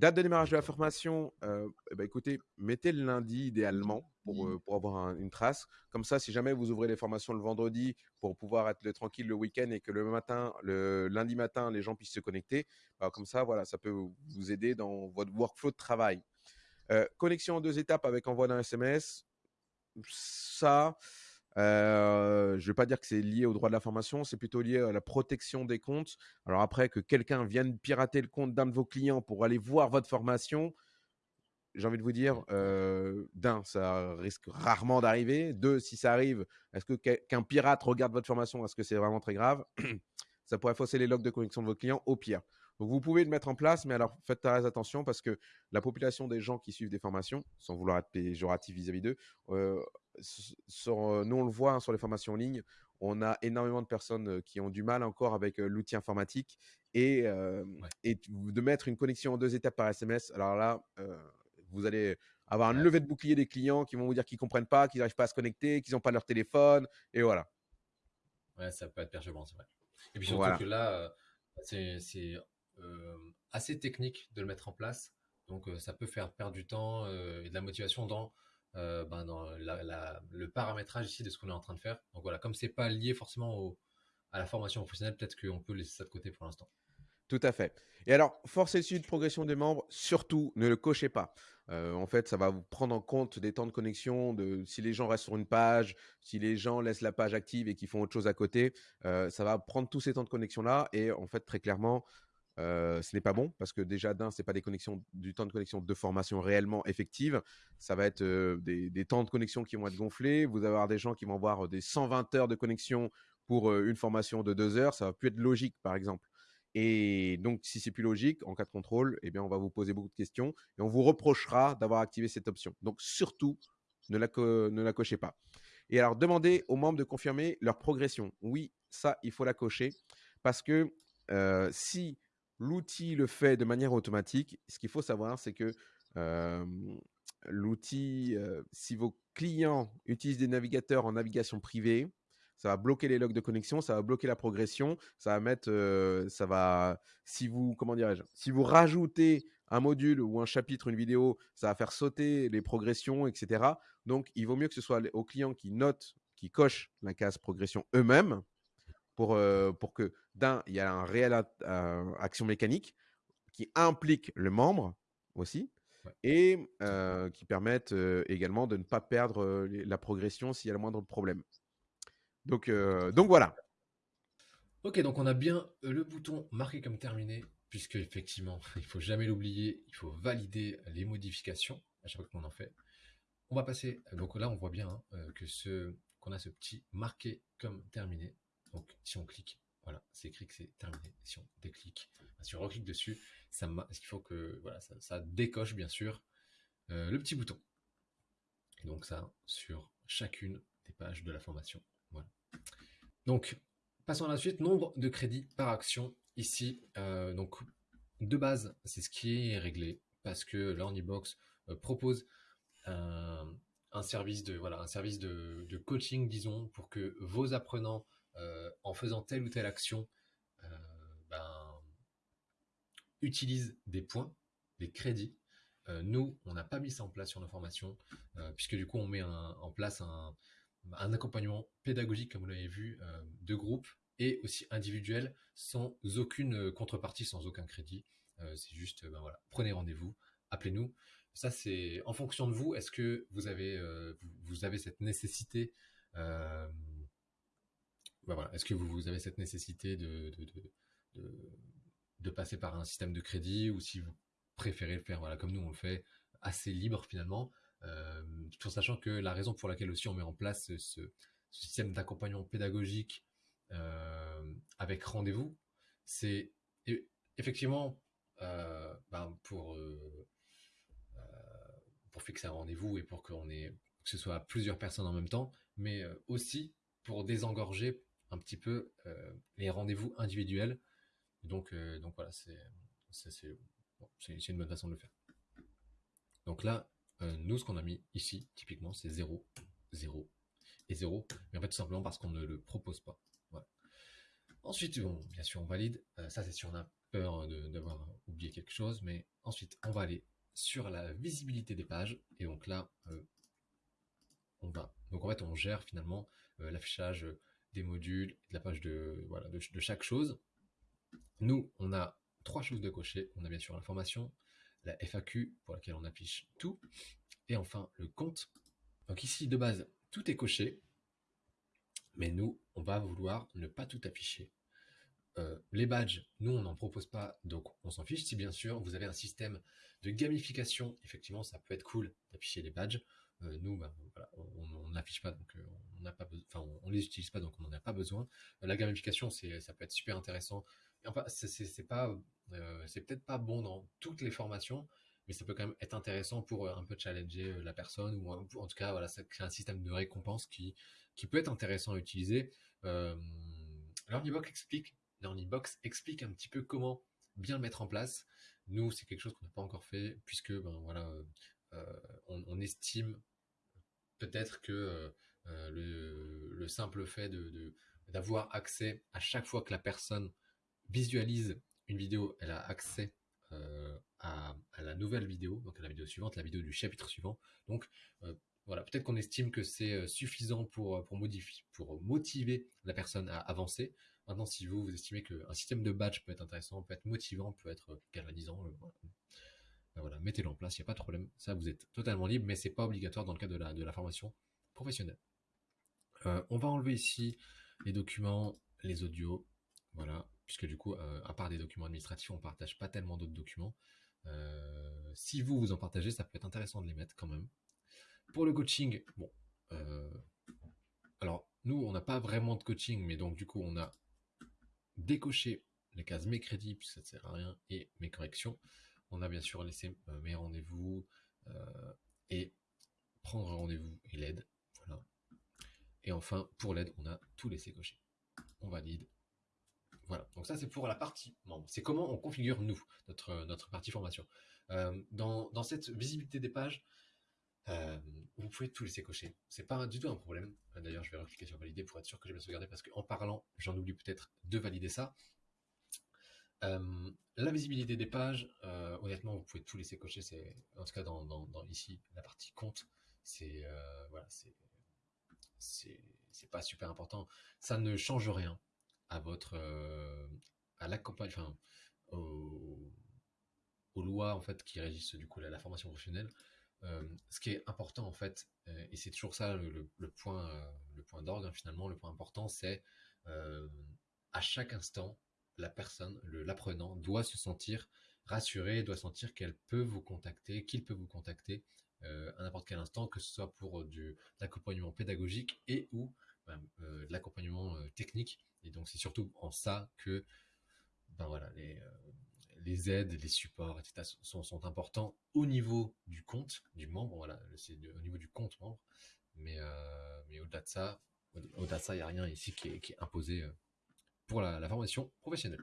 Date de démarrage de la formation, euh, ben, écoutez, mettez le lundi idéalement pour, euh, pour avoir une trace. Comme ça, si jamais vous ouvrez les formations le vendredi pour pouvoir être tranquille le week-end et que le matin, le lundi matin, les gens puissent se connecter, bah, comme ça, voilà, ça peut vous aider dans votre workflow de travail. Euh, connexion en deux étapes avec envoi d'un SMS, ça, euh, je ne vais pas dire que c'est lié au droit de la formation, c'est plutôt lié à la protection des comptes. Alors après, que quelqu'un vienne pirater le compte d'un de vos clients pour aller voir votre formation, j'ai envie de vous dire, euh, d'un, ça risque rarement d'arriver. Deux, si ça arrive, est-ce que qu'un pirate regarde votre formation? Est-ce que c'est vraiment très grave? Ça pourrait fausser les logs de connexion de vos clients au pire. Donc vous pouvez le mettre en place, mais alors faites très attention parce que la population des gens qui suivent des formations, sans vouloir être péjoratif vis-à-vis d'eux, euh, euh, nous on le voit hein, sur les formations en ligne, on a énormément de personnes euh, qui ont du mal encore avec l'outil informatique et, de mettre une connexion en deux étapes par SMS. Alors là, vous allez avoir une levée de bouclier des clients qui vont vous dire qu'ils comprennent pas, qu'ils n'arrivent pas à se connecter, qu'ils n'ont pas leur téléphone et voilà. Ouais, ça peut être perturbant, c'est vrai. Et puis surtout que là, c'est euh, assez technique de le mettre en place. Donc euh, ça peut faire perdre du temps euh, et de la motivation dans, ben, le paramétrage ici de ce qu'on est en train de faire. Donc voilà, comme c'est pas lié forcément à la formation professionnelle, peut-être qu'on peut laisser ça de côté pour l'instant. Tout à fait. Et alors, force et de progression des membres, surtout, ne le cochez pas. en fait, ça va vous prendre en compte des temps de connexion, de si les gens restent sur une page, si les gens laissent la page active et qu'ils font autre chose à côté, ça va prendre tous ces temps de connexion-là. Et en fait, très clairement, ce n'est pas bon parce que déjà d'un, c'est pas des connexions, du temps de connexion de formation réellement effective. Ça va être des, temps de connexion qui vont être gonflés. Vous allez avoir des gens qui vont avoir des 120 heures de connexion pour une formation de deux heures. Ça va plus être logique, par exemple. Et donc, si c'est plus logique, en cas de contrôle, eh bien, on va vous poser beaucoup de questions et on vous reprochera d'avoir activé cette option. Donc, surtout, ne la cochez pas. Et alors, demandez aux membres de confirmer leur progression. Oui, ça, il faut la cocher parce que si l'outil le fait de manière automatique. Ce qu'il faut savoir, c'est que l'outil, si vos clients utilisent des navigateurs en navigation privée, ça va bloquer les logs de connexion, ça va bloquer la progression, ça va mettre, ça va, si vous, comment dirais-je, si vous rajoutez un module ou un chapitre, une vidéo, ça va faire sauter les progressions, etc. Donc, il vaut mieux que ce soit aux clients qui notent, qui cochent la case progression eux-mêmes pour, pour que, d'un, il y a un réel action mécanique qui implique le membre aussi et qui permettent également de ne pas perdre la progression s'il y a le moindre problème. Donc, donc voilà. Ok, donc on a bien le bouton marqué comme terminé, puisque effectivement, il faut jamais l'oublier, il faut valider les modifications à chaque fois qu'on en fait. On va passer, donc là on voit bien hein, que ce qu'on a ce petit marqué comme terminé. Donc si on clique, voilà, c'est écrit que c'est terminé. Si on déclique, si on reclique dessus, ça il faut que voilà, ça, décoche bien sûr euh, le petit bouton. donc ça sur chacune des pages de la formation. Voilà. Donc passons à la suite. Nombre de crédits par action ici. Euh, donc de base, c'est ce qui est réglé parce que LearnyBox euh, propose un, service de voilà un service de, coaching disons pour que vos apprenants en faisant telle ou telle action utilise des points, des crédits. Euh, nous, on n'a pas mis ça en place sur nos formations, euh, puisque du coup, on met en place un, accompagnement pédagogique, comme vous l'avez vu, euh, de groupe et aussi individuel, sans aucune contrepartie, sans aucun crédit. c'est juste, ben prenez rendez-vous, appelez-nous. Ça, c'est en fonction de vous. Est-ce que vous avez cette nécessité ben voilà, Est-ce que vous, avez cette nécessité de, de passer par un système de crédit ou si vous préférez le faire voilà, comme nous on le fait, assez libre finalement, euh, tout en sachant que la raison pour laquelle aussi on met en place ce, système d'accompagnement pédagogique euh, avec rendez-vous, c'est effectivement euh, ben, pour, pour fixer un rendez-vous et pour qu'on que ce soit plusieurs personnes en même temps, mais aussi pour désengorger un petit peu les rendez-vous individuels donc, euh, donc voilà, c'est une bonne façon de le faire. Donc là, euh, nous, ce qu'on a mis ici, typiquement, c'est 0, 0 et 0. Mais en fait, tout simplement parce qu'on ne le propose pas. Ensuite, bon, bien sûr, on valide. Euh, ça, c'est si on a peur d'avoir oublié quelque chose. Mais ensuite, on va aller sur la visibilité des pages. Et donc là, on va. Donc en fait, on gère finalement l'affichage des modules, de la page de, voilà, de chaque chose. Nous, on a trois choses de cocher. On a bien sûr l'information, la FAQ pour laquelle on affiche tout, et enfin le compte. Donc ici, de base, tout est coché, mais nous, on va vouloir ne pas tout afficher. Euh, les badges, nous, on n'en propose pas, donc on s'en fiche. Si bien sûr, vous avez un système de gamification, effectivement, ça peut être cool d'afficher les badges. Euh, nous, ben, on n'affiche pas, donc euh, on n'a pas, enfin, on, les utilise pas, donc on n'en a pas besoin. la gamification, c'est, ça peut être super intéressant enfin, c'est pas, euh, c'est peut-être pas bon dans toutes les formations, mais ça peut quand même être intéressant pour euh, un peu challenger euh, la personne ou en tout cas, voilà, ça crée un système de récompense qui, qui peut être intéressant à utiliser. Euh, explique, Box explique un petit peu comment bien le mettre en place. Nous, c'est quelque chose qu'on n'a pas encore fait puisque, ben voilà, on, estime peut-être que le, simple fait de d'avoir accès à chaque fois que la personne visualise une vidéo, elle a accès euh, à, la nouvelle vidéo, donc à la vidéo suivante, la vidéo du chapitre suivant. Donc euh, voilà, peut-être qu'on estime que c'est euh, suffisant pour, pour, modifier, pour motiver la personne à avancer. Maintenant, si vous, vous estimez qu'un système de badge peut être intéressant, peut être motivant, peut être galvanisant, ben voilà, mettez-le en place, il n'y a pas de problème. Ça, vous êtes totalement libre, mais c'est pas obligatoire dans le cadre de la, formation professionnelle. on va enlever ici les documents, les audios, voilà, puisque du coup, euh, à part des documents administratifs, on ne partage pas tellement d'autres documents. Euh, si vous, vous en partagez, ça peut être intéressant de les mettre quand même. Pour le coaching, bon, euh, alors nous, on n'a pas vraiment de coaching, mais donc du coup, on a décoché les cases mes crédits, puisque ça ne sert à rien, et mes corrections. On a bien sûr laissé mes rendez-vous et prendre rendez-vous et l'aide. Voilà. Et enfin, pour l'aide, on a tout laissé cocher. On valide voilà, donc ça c'est pour la partie membre. C'est comment on configure nous, notre, partie formation. dans, dans cette visibilité des pages, vous pouvez tout laisser cocher. C'est pas du tout un problème. D'ailleurs, je vais recliquer sur valider pour être sûr que j'ai bien sauvegardé parce qu'en parlant, j'en oublie peut-être de valider ça. La visibilité des pages, honnêtement, vous pouvez tout laisser cocher. C'est en tout cas dans, ici la partie compte. C'est voilà, c'est c'est pas super important. Ça ne change rien à votre à l'accompagnement, enfin aux, lois en fait qui régissent du coup la, la formation professionnelle. Euh, ce qui est important en fait, euh, et c'est toujours ça le, point, euh, le point d'orgue hein, finalement, le point important, c'est à chaque instant, la personne, l'apprenant, doit se sentir rassuré, doit sentir qu'elle peut vous contacter, qu'il peut vous contacter à n'importe quel instant, que ce soit pour du l'accompagnement pédagogique et ou ben, de l'accompagnement technique. Et donc c'est surtout en ça que ben voilà les les aides, les supports, etc. sont, importants au niveau du compte du membre. Voilà, c'est au niveau du compte membre. Mais, euh, mais au-delà de ça, au-delà de ça, il n'y a rien ici qui est, imposé euh, pour la, formation professionnelle.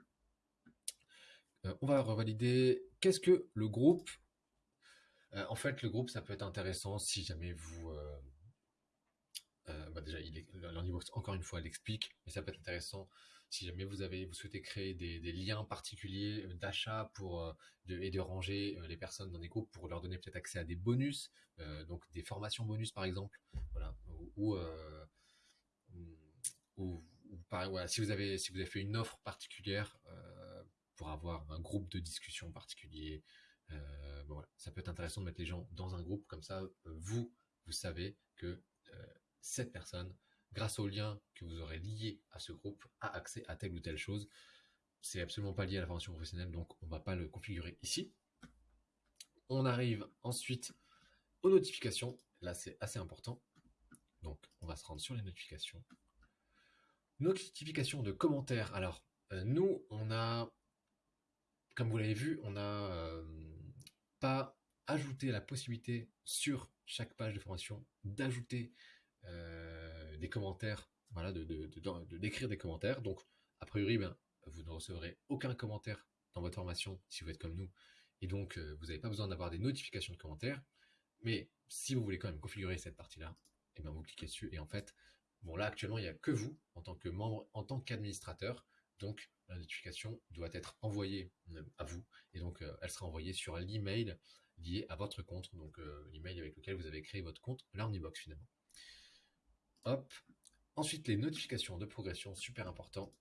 Euh, on va revalider. Qu'est-ce que le groupe En fait, le groupe, ça peut être intéressant si jamais vous bah déjà, il est, encore une fois, elle explique, mais ça peut être intéressant si jamais vous avez, vous souhaitez créer des, liens particuliers euh, d'achat pour euh, et de ranger euh, les personnes dans des groupes pour leur donner peut-être accès à des bonus, donc des formations bonus par exemple, voilà, ou, si vous avez si vous avez fait une offre particulière pour avoir un groupe de discussion particulier, voilà, ça peut être intéressant de mettre les gens dans un groupe comme ça, vous vous savez que cette personne grâce au lien que vous aurez lié à ce groupe, a accès à telle ou telle chose. C'est absolument pas lié à la formation professionnelle, donc on va pas le configurer ici. On arrive ensuite aux notifications. Là, c'est assez important. Donc, on va se rendre sur les notifications. Notification de commentaires. Alors, euh, nous, on a, comme vous l'avez vu, on n'a euh, pas ajouté la possibilité sur chaque page de formation d'ajouter euh, des commentaires, voilà, de, d'écrire des commentaires. Donc, a priori, ben, vous ne recevrez aucun commentaire dans votre formation si vous êtes comme nous. Et donc, vous n'avez pas besoin d'avoir des notifications de commentaires. Mais si vous voulez quand même configurer cette partie-là, eh ben, vous cliquez dessus. Et en fait, bon, là, actuellement, il n'y a que vous en tant que membre, en tant qu'administrateur. Donc, la notification doit être envoyée euh, à vous. Et donc, elle sera envoyée sur l'email lié à votre compte. Donc, l'email avec lequel vous avez créé votre compte Learnybox finalement. Hop. Ensuite, les notifications de progression, super important.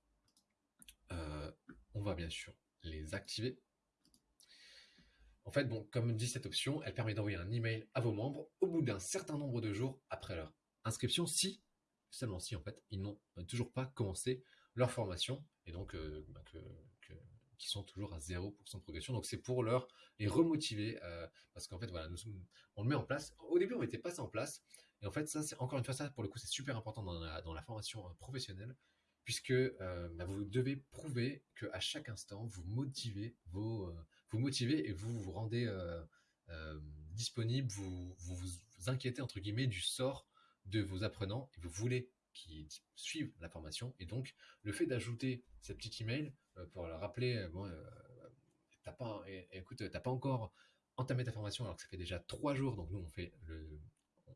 Euh, on va bien sûr les activer. En fait, bon, comme dit cette option, elle permet d'envoyer un email à vos membres au bout d'un certain nombre de jours après leur inscription, si, seulement si en fait, ils n'ont toujours pas commencé leur formation et donc euh, bah, qui sont toujours à 0% de progression. Donc c'est pour leur les remotiver euh, parce qu'en fait voilà, on le met en place. Au début, on mettait pas ça en place et en fait, ça, c'est encore une fois, ça, pour le coup, c'est super important dans la, dans la formation euh, professionnelle, puisque euh, bah, vous devez prouver que à chaque instant, vous motivez vos, vous motivez et vous vous rendez disponible, vous, vous inquiétez entre guillemets du sort de vos apprenants et vous voulez qu'ils suivent la formation. Et donc, le fait d'ajouter ce petit email pour leur rappeler, bon, t'as pas, écoute, t'as pas encore entamé ta formation alors que ça fait déjà trois jours. Donc nous, on fait le,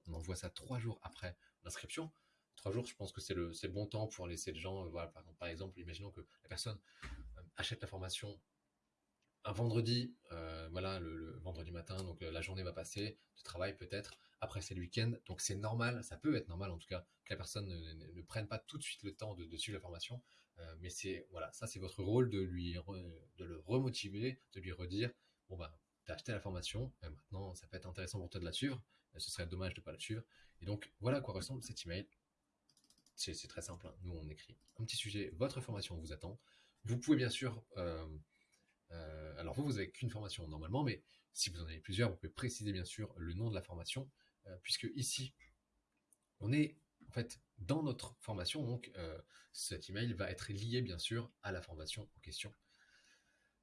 on envoie ça trois jours après l'inscription. Trois jours, je pense que c'est le, bon temps pour laisser les gens, euh, voilà, par, exemple, imaginons que la personne euh, achète la formation un vendredi, euh, voilà, le, vendredi matin, donc la journée va passer, de travail peut-être, après c'est le week-end, donc c'est normal, ça peut être normal en tout cas, que la personne ne, prenne pas tout de suite le temps de, suivre la formation, mais c'est, voilà, ça c'est votre rôle de lui, de le remotiver, de lui redire, bon bah, t'as acheté la formation, maintenant ça peut être intéressant pour toi de la suivre, ce serait dommage de pas la suivre. Et donc, voilà à quoi ressemble cet email. C'est très simple. Hein. Nous, on écrit un petit sujet, votre formation vous attend. Vous pouvez bien sûr... Euh, euh, alors vous, vous avez qu'une formation normalement, mais si vous en avez plusieurs, vous pouvez préciser bien sûr le nom de la formation, euh, puisque ici, on est en fait dans notre formation, donc cet email va être lié bien sûr à la formation en question.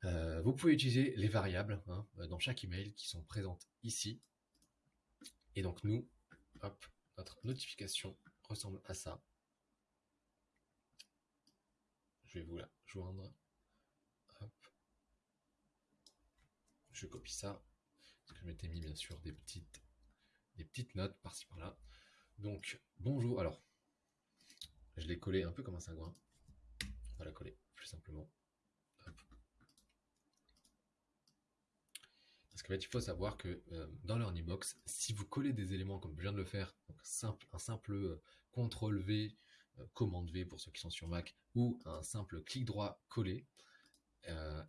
vous pouvez utiliser les variables hein, dans chaque email qui sont présentes ici. Et donc nous, notre notification ressemble à ça. Je je vais vous la joindre. Je copie ça. Parce que je m'étais mis bien sûr des petites, des petites notes par-ci par-là. Donc, bonjour. Alors, je l'ai collé un peu comme un cingouin. On va la coller plus simplement. Parce qu'en fait, il faut savoir que euh, dans box si vous collez des éléments comme je viens de le faire, un simple euh, CTRL V, euh, commande V pour ceux qui sont sur Mac, ou un simple clic droit coller,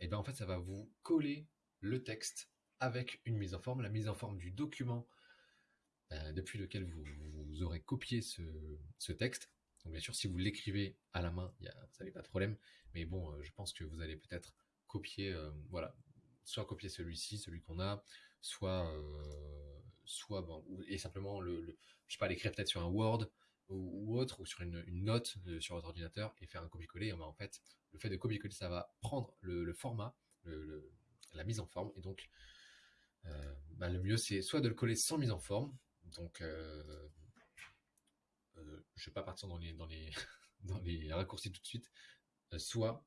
et ben en fait, ça va vous coller le texte avec une mise en forme, la mise en forme du document depuis lequel vous, aurez copié ce, texte. Donc bien sûr, si vous l'écrivez à la main, vous n'avez pas de problème. Mais bon, je pense que vous allez peut-être copier, voilà, soit copier celui-ci, celui qu'on a, soit, euh, soit bon, et simplement le, je sais pas, l'écrire peut-être sur un Word ou, autre, ou sur une, note euh, sur votre ordinateur et faire un copier-coller. En fait, le fait de copier-coller, ça va prendre le, format, la mise en forme, et donc euh, bah, le mieux c'est soit de le coller sans mise en forme, donc euh, je vais pas partir dans les dans les dans les raccourcis tout de suite, soit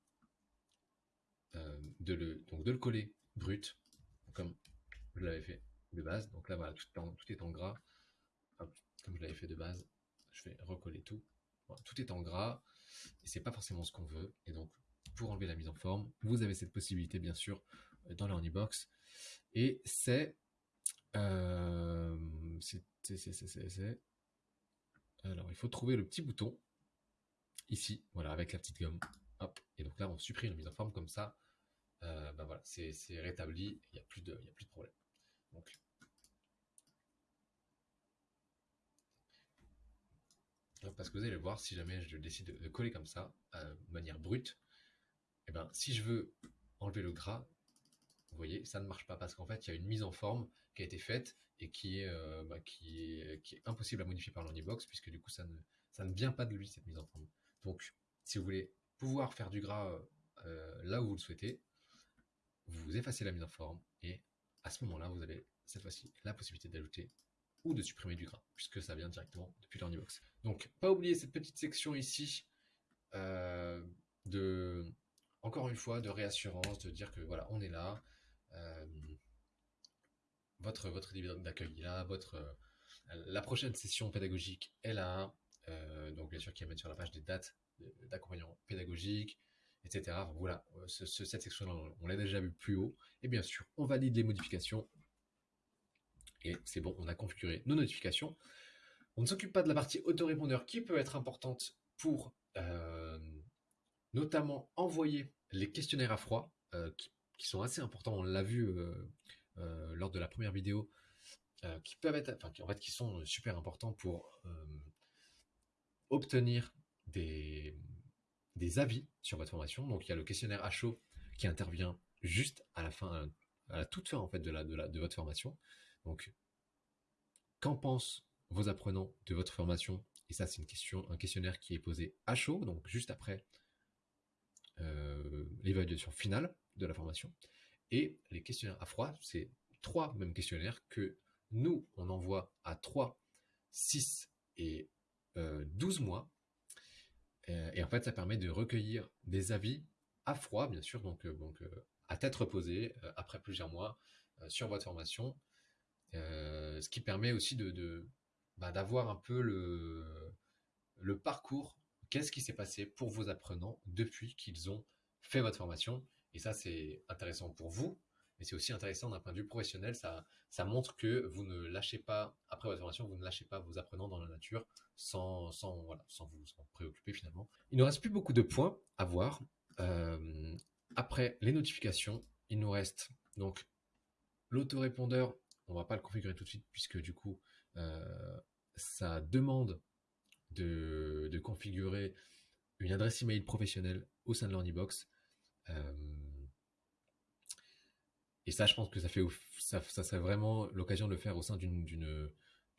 de le donc de le coller brut, comme je l'avais fait de base. Donc là, voilà, tout, est en gras. comme je l'avais fait de base, je vais recoller tout. tout est en gras et c'est pas forcément ce qu'on veut. Et donc, pour enlever la mise en forme, vous avez cette possibilité, bien sûr, dans l'Ornibox. Et c'est, euh, c'est, alors, il faut trouver le petit bouton ici, voilà, avec la petite gomme. Et donc là, on supprime la mise en forme comme ça. Ben voilà, c'est rétabli, il n'y a, plus de, a plus de problème. Donc, parce que vous allez voir, si jamais je décide de, coller comme ça, euh, de manière brute, et eh ben, si je veux enlever le gras, vous voyez, ça ne marche pas parce qu'en fait, il y a une mise en forme qui a été faite et qui est, euh, bah, impossible à modifier par l'Onibox puisque du coup, ça ne, vient pas de lui, cette mise en forme. Donc, si vous voulez pouvoir faire du gras là où vous le souhaitez, vous effacez la mise en forme et à ce moment-là, vous avez cette fois-ci la possibilité d'ajouter ou de supprimer du gras, puisque ça vient directement depuis l'Ornibox. Donc, pas oublier cette petite section ici euh, de, encore une fois, de réassurance, de dire que voilà, on est là, euh, votre votre d'accueil là, votre euh, la prochaine session pédagogique est là, donc bien sûr qu'il y a mettre sur la page des dates d'accompagnement pédagogique, etc. voilà, euh, cette section-là, on l'a déjà vu plus haut. Et bien sûr, on valide les modifications. Et c'est bon, on a configuré nos notifications. On ne s'occupe pas de la partie autorépondeur qui peut être importante pour euh, notamment envoyer les questionnaires à froid, euh, qui, sont assez importants. On l'a vu lors de la première vidéo, qui peuvent être, enfin, en fait, qui sont super importants pour obtenir des, avis sur votre formation. Donc il y a le questionnaire à chaud qui intervient juste à la fin, à la toute fin en fait de, la, de, la, de votre formation. Donc qu'en pensent vos apprenants de votre formation? Et ça c'est une question, un questionnaire qui est posé à chaud, donc juste après euh, l'évaluation finale de la formation. Et les questionnaires à froid, c'est trois mêmes questionnaires que nous, on envoie à 3, 6 et 12 euh, mois euh, et en fait, ça permet de recueillir des avis à froid, bien sûr, donc, euh, donc euh, à tête reposée, après plusieurs mois, sur votre formation. ce qui permet aussi de, bah, d'avoir un peu le, le parcours, qu'est-ce qui s'est passé pour vos apprenants depuis qu'ils ont fait votre formation. Et ça, c'est intéressant pour vous, mais c'est aussi intéressant d'un point de vue professionnel. Ça, ça montre que vous ne lâchez pas, après votre formation, vous ne lâchez pas vos apprenants dans la nature sans, sans, voilà, sans vous en préoccuper finalement. Il ne reste plus beaucoup de points à voir. Euh, après les notifications, il nous reste donc l'autorépondeur. On va pas le configurer tout de suite puisque du coup, euh, ça demande de, de, configurer une adresse email professionnelle au sein de l'Ornibox. Euh, et ça, je pense que ça fait, ça, serait vraiment l'occasion de le faire au sein d'une,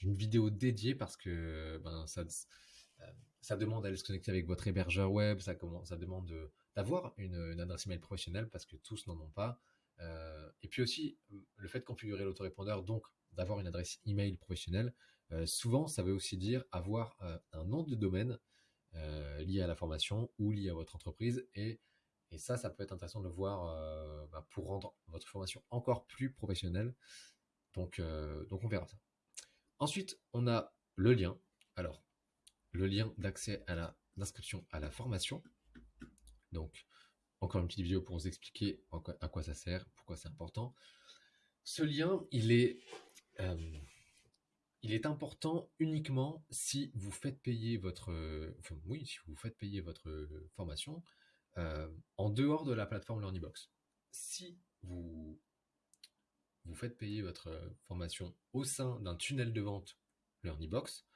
vidéo dédiée parce que ben, ça, euh, ça demande d'aller se connecter avec votre hébergeur web, ça, demande d'avoir une, une, adresse email professionnelle parce que tous n'en ont pas. Euh, et puis aussi, le fait de configurer l'autorépondeur, donc d'avoir une adresse email professionnelle, souvent ça veut aussi dire avoir un nom de domaine liés à la formation ou liés à votre entreprise. Et, et ça, ça peut être intéressant de le voir bah, pour rendre votre formation encore plus professionnelle. Donc, donc on verra ça. Ensuite, on a le lien. Alors, le lien d'accès à l'inscription à la formation. Donc, encore une petite vidéo pour vous expliquer à quoi ça sert, pourquoi c'est important. Ce lien, il est, euh, il est important uniquement si vous faites payer votre, oui, si vous faites payer votre formation euh, en dehors de la plateforme LearnyBox. Si vous faites payer votre formation au sein d'un tunnel de vente LearnyBox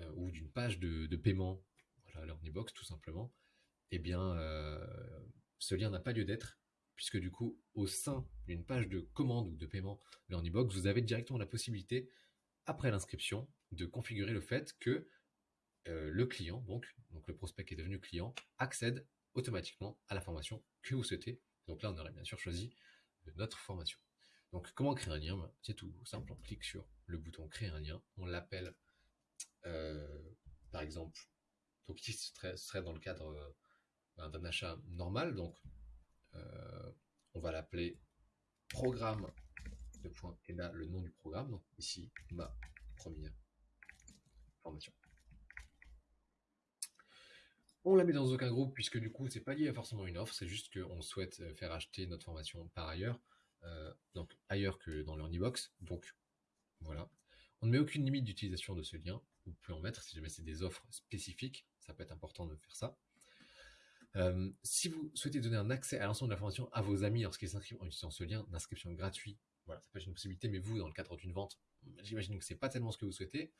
euh, ou d'une page de, paiement, voilà, LearnyBox tout simplement, eh bien, euh, ce lien n'a pas lieu d'être, puisque du coup, au sein d'une page de commande ou de paiement LearnyBox, vous avez directement la possibilité, après l'inscription, de configurer le fait que euh, le client, donc, donc le prospect qui est devenu client, accède automatiquement à la formation que vous souhaitez. Donc là, on aurait bien sûr choisi notre formation. Donc, comment créer un lien? C'est tout simple. On clique sur le bouton créer un lien. On l'appelle, euh, par exemple, donc ici, ce serait, dans le cadre euh, d'un achat normal. Donc, euh, on va l'appeler programme et là le nom du programme. Donc ici, ma première formation. On la met dans aucun groupe puisque du coup c'est pas lié à forcément une offre, c'est juste qu'on souhaite euh, faire acheter notre formation par ailleurs, euh, donc ailleurs que dans box Donc voilà. On ne met aucune limite d'utilisation de ce lien. Vous pouvez en mettre si jamais c'est des offres spécifiques, ça peut être important de faire ça. Euh, si vous souhaitez donner un accès à l'ensemble de la formation à vos amis lorsqu'ils s'inscrivent en utilisant ce lien d'inscription gratuit, voilà, ça peut être une possibilité, mais vous, dans le cadre d'une vente, j'imagine que c'est pas tellement ce que vous souhaitez.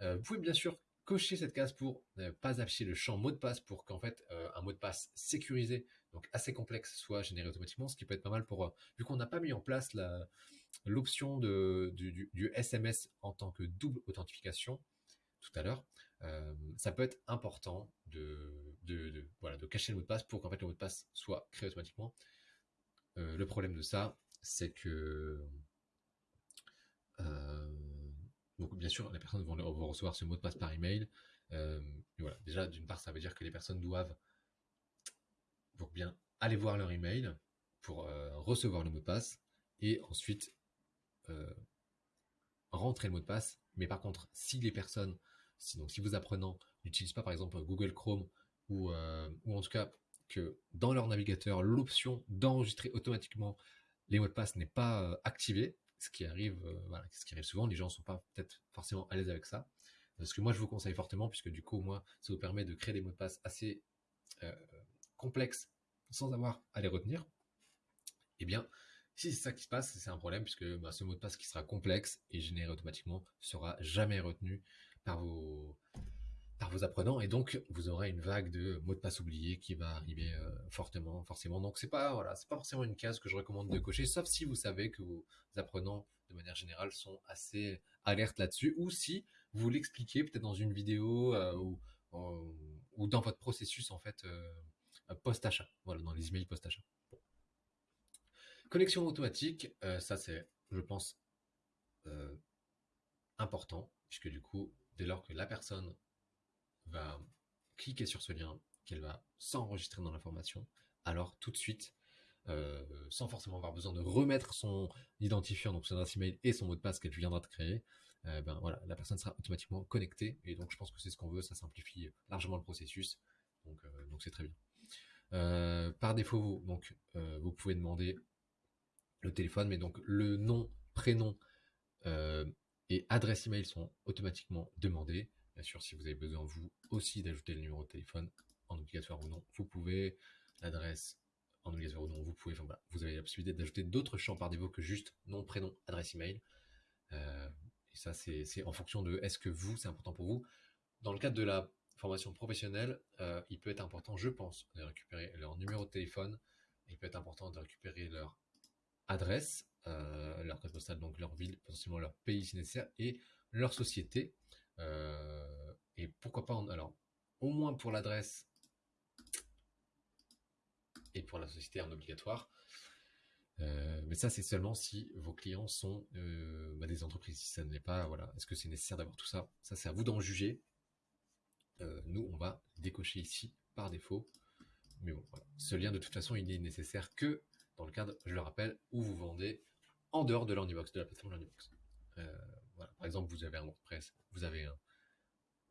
vous pouvez bien sûr cocher cette case pour ne pas afficher le champ mot de passe pour qu'en fait euh, un mot de passe sécurisé, donc assez complexe, soit généré automatiquement, ce qui peut être pas mal pour, euh, vu qu'on n'a pas mis en place l'option du, SMS en tant que double authentification tout à l'heure, euh, ça peut être important de, de, voilà, de cacher le mot de passe pour qu'en fait le mot de passe soit créé automatiquement. le problème de ça, c'est que donc bien sûr, les personnes vont, recevoir ce mot de passe par email. Euh, voilà. Déjà, d'une part, ça veut dire que les personnes doivent bien aller voir leur email pour euh, recevoir le mot de passe et ensuite euh, rentrer le mot de passe. Mais par contre, si les personnes, si, donc si vous apprenant n'utilisent pas par exemple Google Chrome ou, ou en tout cas que dans leur navigateur, l'option d'enregistrer automatiquement les mots de passe n'est pas activée, ce qui arrive, euh, voilà, ce qui arrive souvent. Les gens ne sont pas peut-être forcément à l'aise avec ça. Ce que moi je vous conseille fortement, puisque du coup, moi, ça vous permet de créer des mots de passe assez euh, complexes sans avoir à les retenir. Eh bien, si c'est ça qui se passe, c'est un problème, puisque bah, ce mot de passe qui sera complexe et généré automatiquement sera jamais retenu par vos, vos apprenants et donc vous aurez une vague de mots de passe oubliés qui va arriver euh, fortement forcément. Donc c'est pas voilà c'est pas forcément une case que je recommande de cocher sauf si vous savez que vos apprenants de manière générale sont assez alertes là-dessus ou si vous l'expliquez peut-être dans une vidéo euh, ou, dans votre processus en fait euh, post achat voilà dans les emails post achat connexion automatique ça c'est je pense important puisque du coup dès lors que la personne va cliquer sur ce lien, qu'elle va s'enregistrer dans la formation, alors tout de suite, euh, sans forcément avoir besoin de remettre son identifiant, donc son adresse email et son mot de passe qu'elle viendra de créer, euh, ben voilà, la personne sera automatiquement connectée. Et donc je pense que c'est ce qu'on veut, ça simplifie largement le processus. Donc euh, c'est très bien. par défaut, vous pouvez demander le téléphone, mais donc le nom, prénom et adresse email sont automatiquement demandés. Bien sûr, si vous avez besoin, vous aussi, d'ajouter le numéro de téléphone en obligatoire ou non, vous pouvez. L'adresse en obligatoire ou non, vous pouvez. Enfin, voilà, vous avez la possibilité d'ajouter d'autres champs par défaut que juste nom, prénom, adresse email. Euh, et ça, c'est en fonction de est-ce que vous, c'est important pour vous. Dans le cadre de la formation professionnelle, euh, il peut être important, je pense, de récupérer leur numéro de téléphone. Il peut être important de récupérer leur adresse, euh, leur code postal, donc leur ville, potentiellement leur pays si nécessaire, et leur société. Euh, et pourquoi pas, alors, au moins pour l'adresse et pour la société en obligatoire. Euh, mais ça, c'est seulement si vos clients sont euh, bah, des entreprises. Si ça ne l'est pas, voilà. Est-ce que c'est nécessaire d'avoir tout ça? Ça, c'est à vous d'en juger. nous, on va décocher ici par défaut. Mais bon, voilà. Ce lien, de toute façon, il n'est nécessaire que dans le cadre, je le rappelle, où vous vendez en dehors de l'Ornibox, de la plateforme l'Ornibox. Euh. Par exemple, vous avez un WordPress, vous avez un,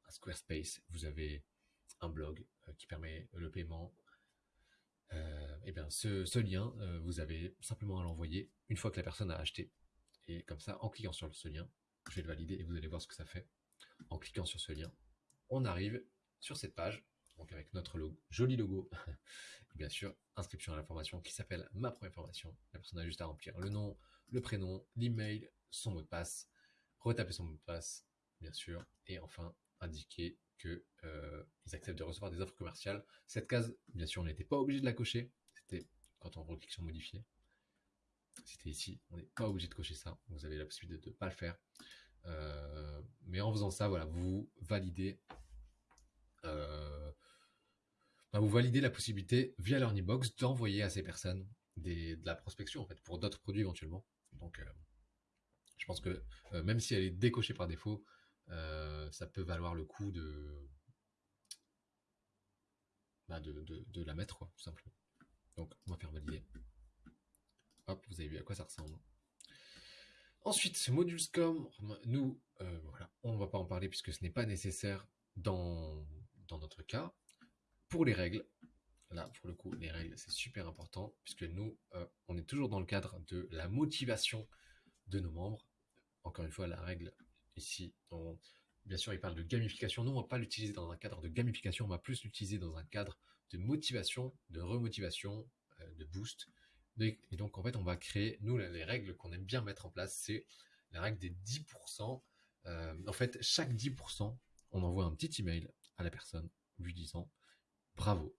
Squarespace, vous avez un blog euh, qui permet le paiement. euh, eh bien, ce, lien, vous avez simplement à l'envoyer une fois que la personne a acheté. Et comme ça, en cliquant sur ce lien, je vais le valider et vous allez voir ce que ça fait. En cliquant sur ce lien, on arrive sur cette page, donc avec notre joli logo, bien sûr, inscription à la formation qui s'appelle ma première formation. La personne a juste à remplir le nom, le prénom, l'email, son mot de passe, retaper son mot de passe, bien sûr, et enfin indiquer que euh, acceptent de recevoir des offres commerciales. Cette case, bien sûr, on n'était pas obligé de la cocher. C'était quand on reclique sur modifier. C'était ici, on n'est pas obligé de cocher ça. Vous avez la possibilité de ne pas le faire. Euh, mais en faisant ça, voilà, vous validez euh, bah, vous validez la possibilité via l'Earnybox d'envoyer à ces personnes de la prospection en fait pour d'autres produits éventuellement. Donc je pense que euh, même si elle est décochée par défaut, ça peut valoir le coup bah, de, de, la mettre tout simplement. Donc on va faire valider. Hop, vous avez vu à quoi ça ressemble. Ensuite, Modulescom, nous, voilà, on ne va pas en parler puisque ce n'est pas nécessaire dans dans notre cas. Pour les règles, là, pour le coup, les règles, c'est super important, puisque nous, euh, on est toujours dans le cadre de la motivation nos membres. Encore une fois, la règle ici, bien sûr, il parle de gamification. Nous, on va pas l'utiliser dans un cadre de gamification, on va plus l'utiliser dans un cadre de motivation, de remotivation, euh, de boost. Et donc, en fait, on va créer, nous, les règles qu'on aime bien mettre en place, c'est la règle des 10%. Euh, en fait, chaque 10%, on envoie un petit email à la personne, lui disant bravo,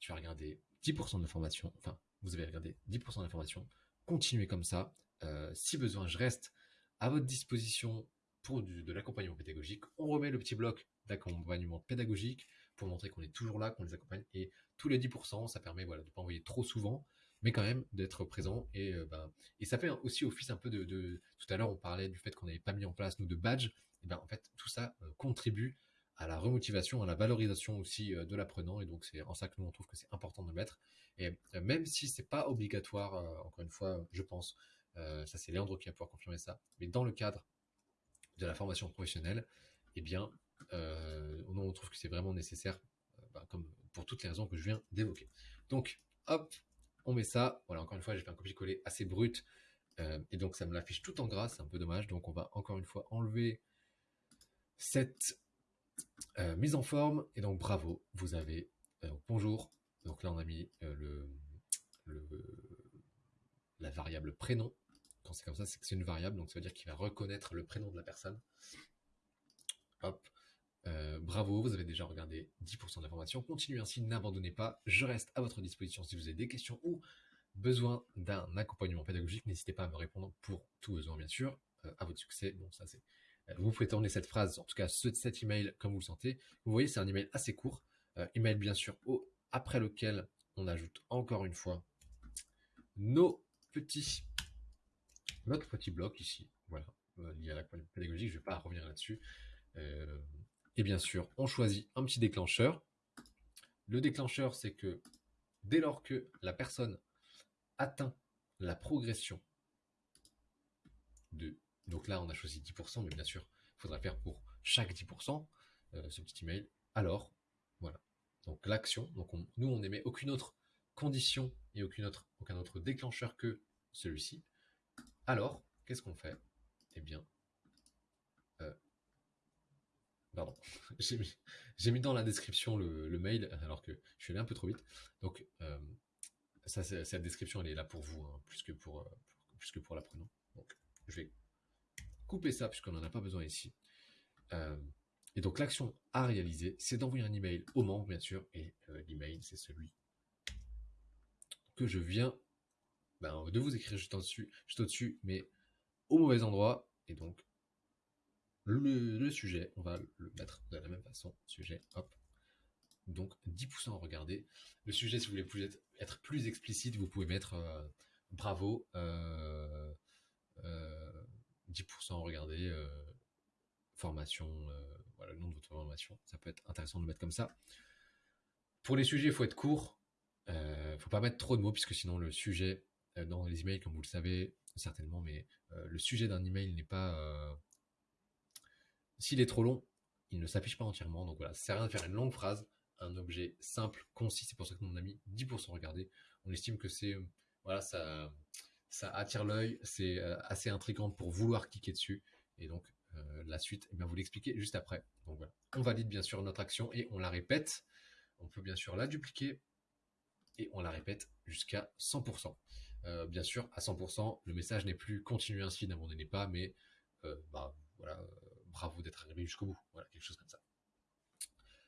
tu as regardé 10% de formation, enfin, vous avez regardé 10% d'informations, continuez comme ça. Euh, si besoin, je reste à votre disposition pour de l'accompagnement pédagogique. On remet le petit bloc d'accompagnement pédagogique pour montrer qu'on est toujours là, qu'on les accompagne. Et tous les 10%, ça permet de ne pas envoyer trop souvent, mais quand même d'être présent. Et, euh, ben, ça fait aussi office un peu de... Tout à l'heure, on parlait du fait qu'on n'avait pas mis en place, nous, de badge. Et ben, en fait, tout ça euh, contribue à la remotivation, à la valorisation aussi de l'apprenant. Et donc, c'est en ça que nous, on trouve que c'est important de le mettre. Et même si c'est pas obligatoire, encore une fois, je pense, ça c'est Léandre qui va pouvoir confirmer ça, mais dans le cadre de la formation professionnelle, eh bien, on trouve que c'est vraiment nécessaire, bah, comme pour toutes les raisons que je viens d'évoquer. Donc, hop, on met ça. Voilà, encore une fois, j'ai fait un copier-coller assez brut. et donc, ça me l'affiche tout en gras, c'est un peu dommage. Donc, on va encore une fois enlever cette euh, mise en forme, et donc bravo, vous avez euh, bonjour. Donc là, on a mis euh, la variable prénom. C'est comme ça, c'est que c'est une variable, donc ça veut dire qu'il va reconnaître le prénom de la personne. Hop. bravo, vous avez déjà regardé 10% d'informations. Continuez ainsi, n'abandonnez pas. Je reste à votre disposition si vous avez des questions ou besoin d'un accompagnement pédagogique. N'hésitez pas à me répondre pour tout besoin, bien sûr. à votre succès. Bon, ça c'est vous pouvez tourner cette phrase, en tout cas cet email comme vous le sentez. Vous voyez, c'est un email assez court. Euh, email bien sûr au, après lequel on ajoute encore une fois nos petits, notre petit bloc ici. Voilà, euh, lié à la pédagogie, je ne vais pas revenir là-dessus. Euh, et bien sûr, on choisit un petit déclencheur. Le déclencheur, c'est que dès lors que la personne atteint la progression de donc là, on a choisi 10%, mais bien sûr, il faudra faire pour chaque 10% euh, ce petit email. Alors, voilà. Donc l'action, donc nous, on n'émet aucune autre condition et aucune autre, aucun autre déclencheur que celui-ci. Alors, qu'est-ce qu'on fait? Eh bien, euh, pardon, j'ai mis, dans la description le, mail alors que je suis allé un peu trop vite. Donc, euh, cette description, elle est là pour vous, hein, plus que pour, pour l'apprenant. Donc, je vais couper ça puisqu'on n'en a pas besoin ici. Euh, et donc l'action à réaliser, c'est d'envoyer un email au membre, bien sûr, et euh, l'email, c'est celui que je viens ben, de vous écrire juste au-dessus, juste au-dessus, mais au mauvais endroit. Et donc, le, sujet, on va le mettre de la même façon, sujet, hop. Donc, 10% regardez. Le sujet, si vous voulez être, plus explicite, vous pouvez mettre euh, bravo, 10% regardez, euh, formation, voilà, le nom de votre formation. Ça peut être intéressant de le mettre comme ça. Pour les sujets, il faut être court. Il ne faut pas mettre trop de mots, puisque sinon le sujet dans les emails, comme vous le savez certainement, mais le sujet d'un email n'est pas... S'il est trop long, il ne s'affiche pas entièrement. Donc voilà, ça sert à rien de faire une longue phrase, un objet simple, concis. C'est pour ça que mon ami 10% regardé. On estime que c'est voilà, ça, ça attire l'œil, c'est assez intrigant pour vouloir cliquer dessus. Et donc la suite, eh bien, vous l'expliquez juste après. Donc voilà, on valide bien sûr notre action et on la répète. On peut bien sûr la dupliquer et on la répète jusqu'à 100%. Bien sûr, à 100%, le message n'est plus continue ainsi, n'abandonnez pas, mais bah, voilà, bravo d'être arrivé jusqu'au bout. Voilà, quelque chose comme ça.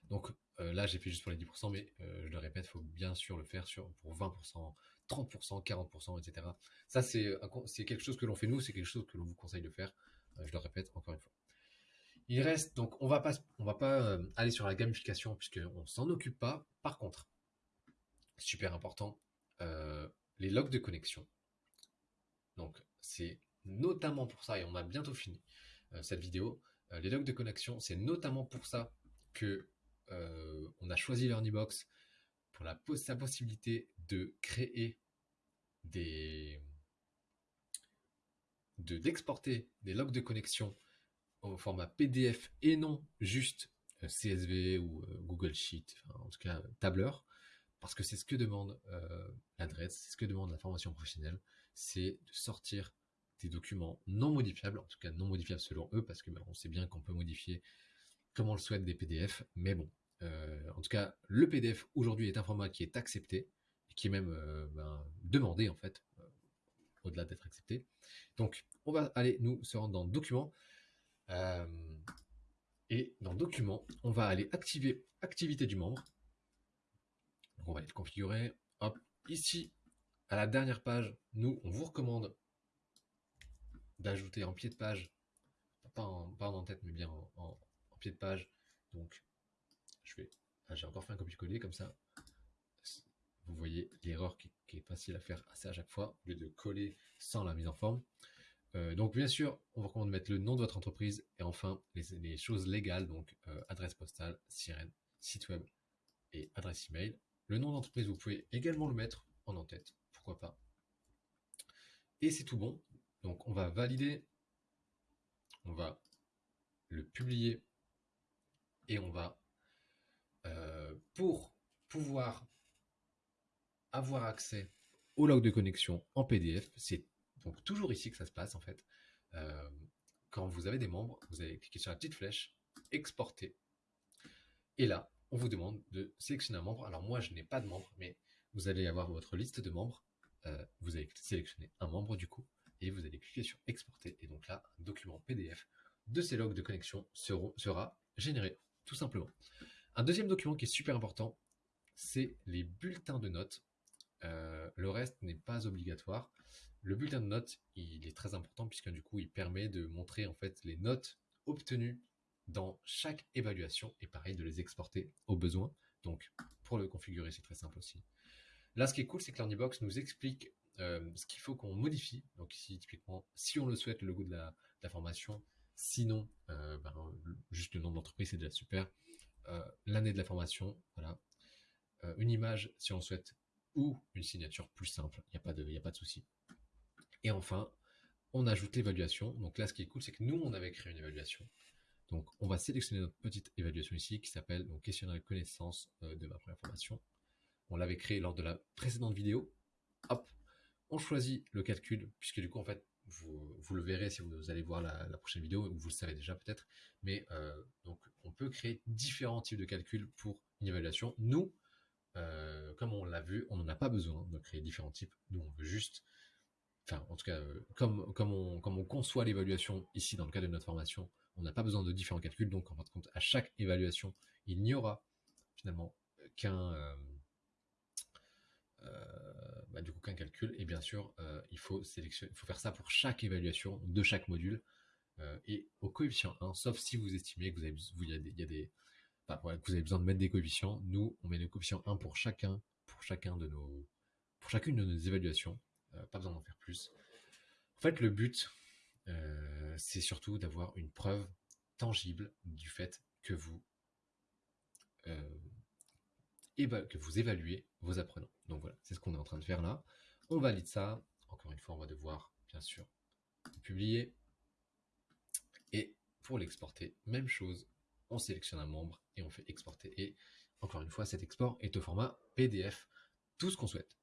Donc là, j'ai fait juste pour les 10%, mais je le répète, il faut bien sûr le faire sur, pour 20%, 30%, 40%, etc. Ça, c'est quelque chose que l'on fait nous, c'est quelque chose que l'on vous conseille de faire. je le répète encore une fois. Il reste, donc on va pas, on va pas aller sur la gamification puisqu'on s'en occupe pas. Par contre, super important, les logs de connexion. Donc c'est notamment pour ça, et on a bientôt fini cette vidéo, les logs de connexion, c'est notamment pour ça que on a choisi LearnyBox pour la possibilité de créer des de d'exporter des logs de connexion au format PDF et non juste CSV ou Google Sheet, en tout cas tableur, parce que c'est ce que demande l'adresse, c'est ce que demande la formation professionnelle, c'est de sortir des documents non modifiables, en tout cas non modifiables selon eux, parce que ben, on sait bien qu'on peut modifier comme on le souhaite des PDF, mais bon, euh, en tout cas, le PDF aujourd'hui est un format qui est accepté, qui est même euh, ben, demandé en fait, euh, au-delà d'être accepté. Donc, on va aller nous se rendre dans Documents. et dans Documents, on va aller activer Activité du membre. On va aller le configurer. Hop, ici, à la dernière page, nous, on vous recommande d'ajouter en pied de page, pas en, en tête, mais bien en, pied de page, donc je vais, ah, j'ai encore fait un copier-coller comme ça. Vous voyez l'erreur qui, est facile à faire assez à chaque fois, au lieu de coller sans la mise en forme. Euh, donc bien sûr, on vous recommande de mettre le nom de votre entreprise et enfin les, choses légales, donc euh, adresse postale, sirène, site web et adresse email. Le nom d'entreprise, vous pouvez également le mettre en en-tête, pourquoi pas? Et c'est tout bon. Donc on va valider, on va le publier et on va, euh, pour pouvoir avoir accès au log de connexion en PDF, c'est donc toujours ici que ça se passe en fait. Euh, quand vous avez des membres, vous allez cliquer sur la petite flèche, exporter. Et là, on vous demande de sélectionner un membre. Alors moi, je n'ai pas de membre, mais vous allez avoir votre liste de membres. Euh, vous allez sélectionner un membre du coup et vous allez cliquer sur exporter. Et donc là, un document PDF de ces logs de connexion sera généré, tout simplement. Un deuxième document qui est super important, c'est les bulletins de notes. Euh, le reste n'est pas obligatoire. Le bulletin de notes, il est très important puisque du coup, il permet de montrer en fait les notes obtenues dans chaque évaluation et pareil de les exporter au besoin. Donc, pour le configurer, c'est très simple aussi. Là, ce qui est cool, c'est que l'Ornibox nous explique euh, ce qu'il faut qu'on modifie. Donc ici, typiquement, si on le souhaite, le logo de la, formation. Sinon, euh, ben, juste le nom de l'entreprise, c'est déjà super. Euh, l'année de la formation, voilà. une image, si on le souhaite, ou une signature plus simple. Il n'y a pas de, a pas de souci. Et enfin, on ajoute l'évaluation. Donc là, ce qui est cool, c'est que nous, on avait créé une évaluation. Donc, on va sélectionner notre petite évaluation ici qui s'appelle questionnaire de connaissance de ma première formation. On l'avait créé lors de la précédente vidéo. Hop, on choisit le calcul, puisque du coup, en fait, vous, le verrez si vous allez voir la, prochaine vidéo, ou vous le savez déjà peut-être, mais euh, donc on peut créer différents types de calculs pour une évaluation. Nous, euh, comme on l'a vu, on n'en a pas besoin de créer différents types. Nous, on veut juste, enfin, en tout cas, euh, comme, comme, on, comme on conçoit l'évaluation ici dans le cadre de notre formation, on n'a pas besoin de différents calculs. Donc, en fin de compte, à chaque évaluation, il n'y aura finalement qu'un bah, du coup qu'un calcul. Et bien sûr, euh, il faut sélectionner, il faut faire ça pour chaque évaluation de chaque module euh, et au coefficient 1, sauf si vous estimez que vous avez, vous, y a des, des vous avez besoin de mettre des coefficients. Nous, on met le coefficient 1 pour chacun, pour chacun de nos, pour chacune de nos évaluations. Euh, pas besoin d'en faire plus. En fait, le but, c'est surtout d'avoir une preuve tangible du fait que vous, que vous évaluez vos apprenants. Donc voilà, c'est ce qu'on est en train de faire là. On valide ça. Encore une fois, on va devoir, bien sûr, publier. Et pour l'exporter, même chose, on sélectionne un membre et on fait exporter. Et encore une fois, cet export est au format PDF, tout ce qu'on souhaite.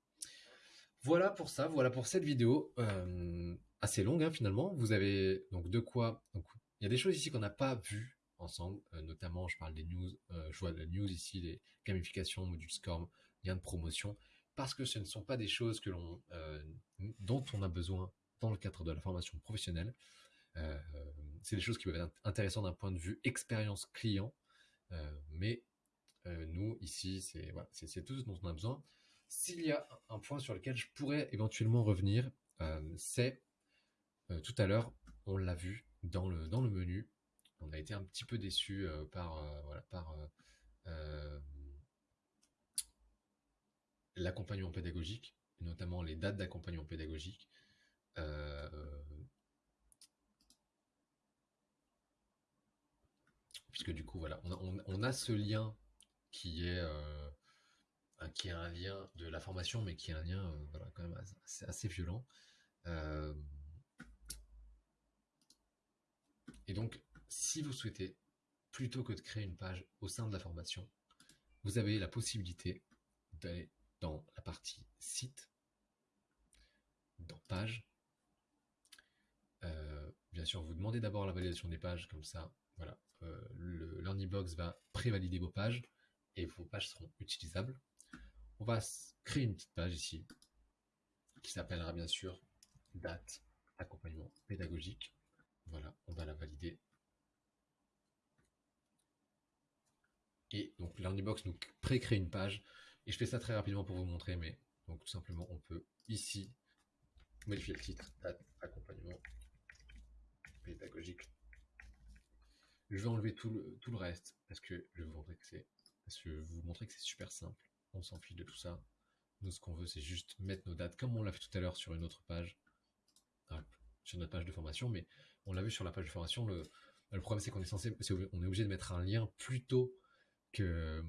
Voilà pour ça, voilà pour cette vidéo euh, assez longue hein, finalement. Vous avez donc de quoi. il y a des choses ici qu'on n'a pas vues ensemble, euh, notamment je parle des news, euh, je vois la news ici, les gamifications, module SCORM, lien de promotion, parce que ce ne sont pas des choses que l'on, dont on a besoin dans le cadre de la formation professionnelle. c'est des choses qui peuvent être intéressantes d'un point de vue expérience client, mais nous ici, c'est voilà, c'est tout ce dont on a besoin. S'il y a un point sur lequel je pourrais éventuellement revenir, euh, c'est euh, tout à l'heure, on l'a vu dans le, menu, on a été un petit peu déçu euh, par, par l'accompagnement pédagogique, notamment les dates d'accompagnement pédagogique. puisque du coup, voilà, on a ce lien qui est qui a un lien de la formation, mais qui est un lien euh, quand même assez, violent. Euh, et donc, si vous souhaitez, plutôt que de créer une page au sein de la formation, vous avez la possibilité d'aller dans la partie site, dans page. Euh, bien sûr, vous demandez d'abord la validation des pages, comme ça, voilà, le Learning Box va prévalider vos pages et vos pages seront utilisables on va créer une petite page ici qui s'appellera bien sûr date accompagnement pédagogique. Voilà, on va la valider. Et donc box nous pré-crée une page. Et je fais ça très rapidement pour vous montrer, mais donc tout simplement on peut ici modifier le titre, date accompagnement pédagogique. Je vais enlever tout le, reste parce que je vais vous montrer que c'est parce que vous montrer que c'est super simple on s'en fiche de tout ça. Nous, ce qu'on veut, c'est juste mettre nos dates, comme on l'a fait tout à l'heure sur une autre page, sur notre page de formation, mais on l'a vu sur la page de formation, le, problème, c'est qu'on est censé, on est obligé de mettre un lien plutôt que,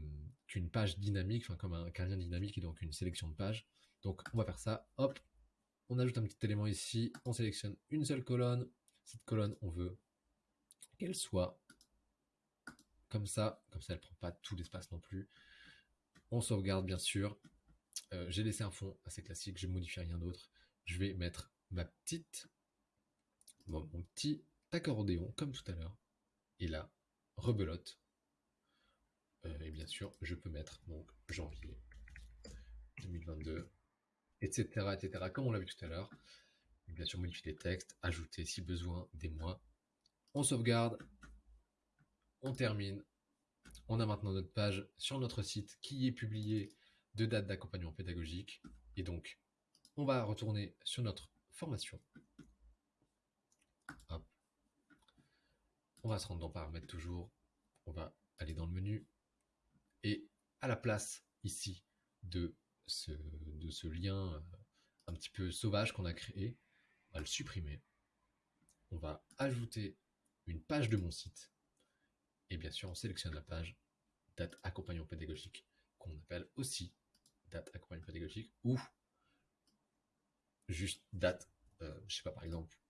qu'une page dynamique, enfin, comme un, lien dynamique et donc une sélection de pages. Donc, on va faire ça, hop, on ajoute un petit élément ici, on sélectionne une seule colonne. Cette colonne, on veut qu'elle soit comme ça, comme ça elle prend pas tout l'espace non plus. On sauvegarde bien sûr. Euh, j'ai laissé un fond assez classique, je ne modifie rien d'autre. Je vais mettre ma petite, mon petit accordéon comme tout à l'heure. Et là, rebelote. Euh, et bien sûr, je peux mettre donc janvier 2022, etc., etc. Comme on l'a vu tout à l'heure. Bien sûr, modifier les textes, ajouter si besoin des mois. On sauvegarde, on termine, on a maintenant notre page sur notre site qui est publiée de date d'accompagnement pédagogique. Et donc, on va retourner sur notre formation. On va se rendre dans paramètres toujours. On va aller dans le menu. Et à la place ici de ce, lien euh, un petit peu sauvage qu'on a créé, on va le supprimer. On va ajouter une page de mon site et bien sûr, on sélectionne la page date accompagnement pédagogique, qu'on appelle aussi date accompagnement pédagogique, ou juste date, euh, je sais pas, par exemple,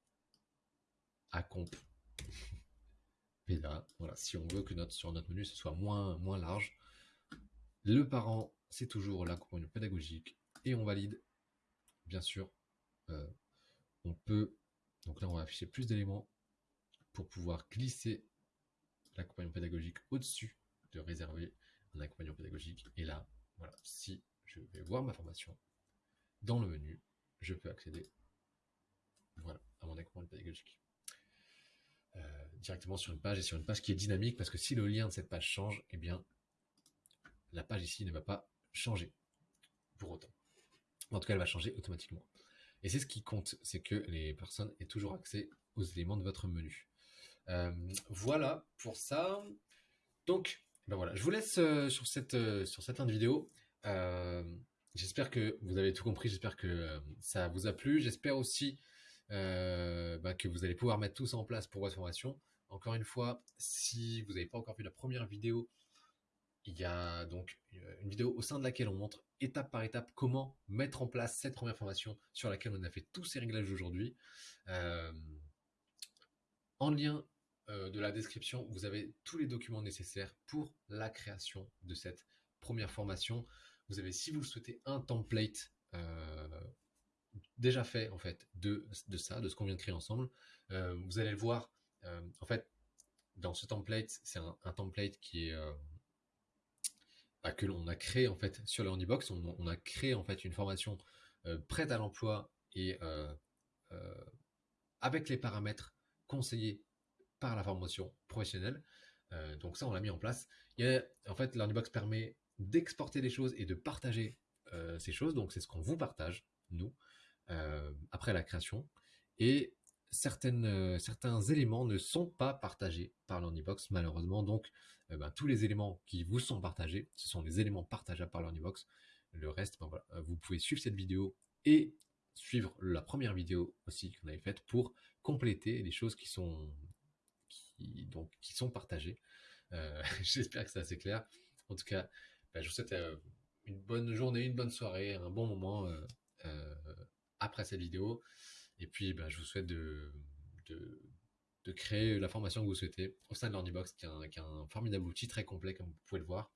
accomp péda. Voilà, si on veut que notre, sur notre menu, ce soit moins, moins large. Le parent, c'est toujours l'accompagnement pédagogique, et on valide, bien sûr, euh, on peut, donc là on va afficher plus d'éléments pour pouvoir glisser l'accompagnement pédagogique au-dessus de réserver un accompagnement pédagogique. Et là, voilà, si je vais voir ma formation, dans le menu, je peux accéder voilà, à mon accompagnement pédagogique. Euh, directement sur une page et sur une page qui est dynamique parce que si le lien de cette page change, eh bien, la page ici ne va pas changer pour autant. En tout cas, elle va changer automatiquement. Et c'est ce qui compte, c'est que les personnes aient toujours accès aux éléments de votre menu. Euh, voilà pour ça. Donc, ben voilà, je vous laisse euh, sur cette sur cette fin de vidéo. j'espère que vous avez tout compris. J'espère que ça vous a plu. J'espère aussi bah, que vous allez pouvoir mettre tout ça en place pour votre formation. Encore une fois, si vous n'avez pas encore vu la première vidéo, il y a donc une vidéo au sein de laquelle on montre étape par étape comment mettre en place cette première formation sur laquelle on a fait tous ces réglages aujourd'hui. en lien de la description, vous avez tous les documents nécessaires pour la création de cette première formation. Vous avez, si vous le souhaitez, un template déjà fait en fait de, ça, de ce qu'on vient de créer ensemble. vous allez le voir, en fait, dans ce template, c'est un, template qui est bah, que l'on a créé en fait sur le. On, a créé en fait une formation prête à l'emploi et avec les paramètres conseillés par la formation professionnelle. donc ça, on l'a mis en place. Il en fait, l'Handybox permet d'exporter des choses et de partager ces choses. Donc c'est ce qu'on vous partage, nous. Euh, après la création. Et euh, certains éléments ne sont pas partagés par l'Onibox, malheureusement. Donc, euh, ben, tous les éléments qui vous sont partagés, ce sont des éléments partageables par l'Onibox. Le reste, ben, voilà, vous pouvez suivre cette vidéo et suivre la première vidéo aussi qu'on avait faite pour compléter les choses qui sont, qui, donc, qui sont partagées. J'espère que c'est assez clair. En tout cas, ben, je vous souhaite une bonne journée, une bonne soirée, un bon moment après cette vidéo. Et puis, bah, je vous souhaite de, de, créer la formation que vous souhaitez au sein de l'Ornibox, qui, est un formidable outil très complet, comme vous pouvez le voir.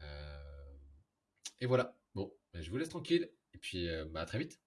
Euh, et voilà. Bon, bah, je vous laisse tranquille. Et puis, euh, bah, à très vite.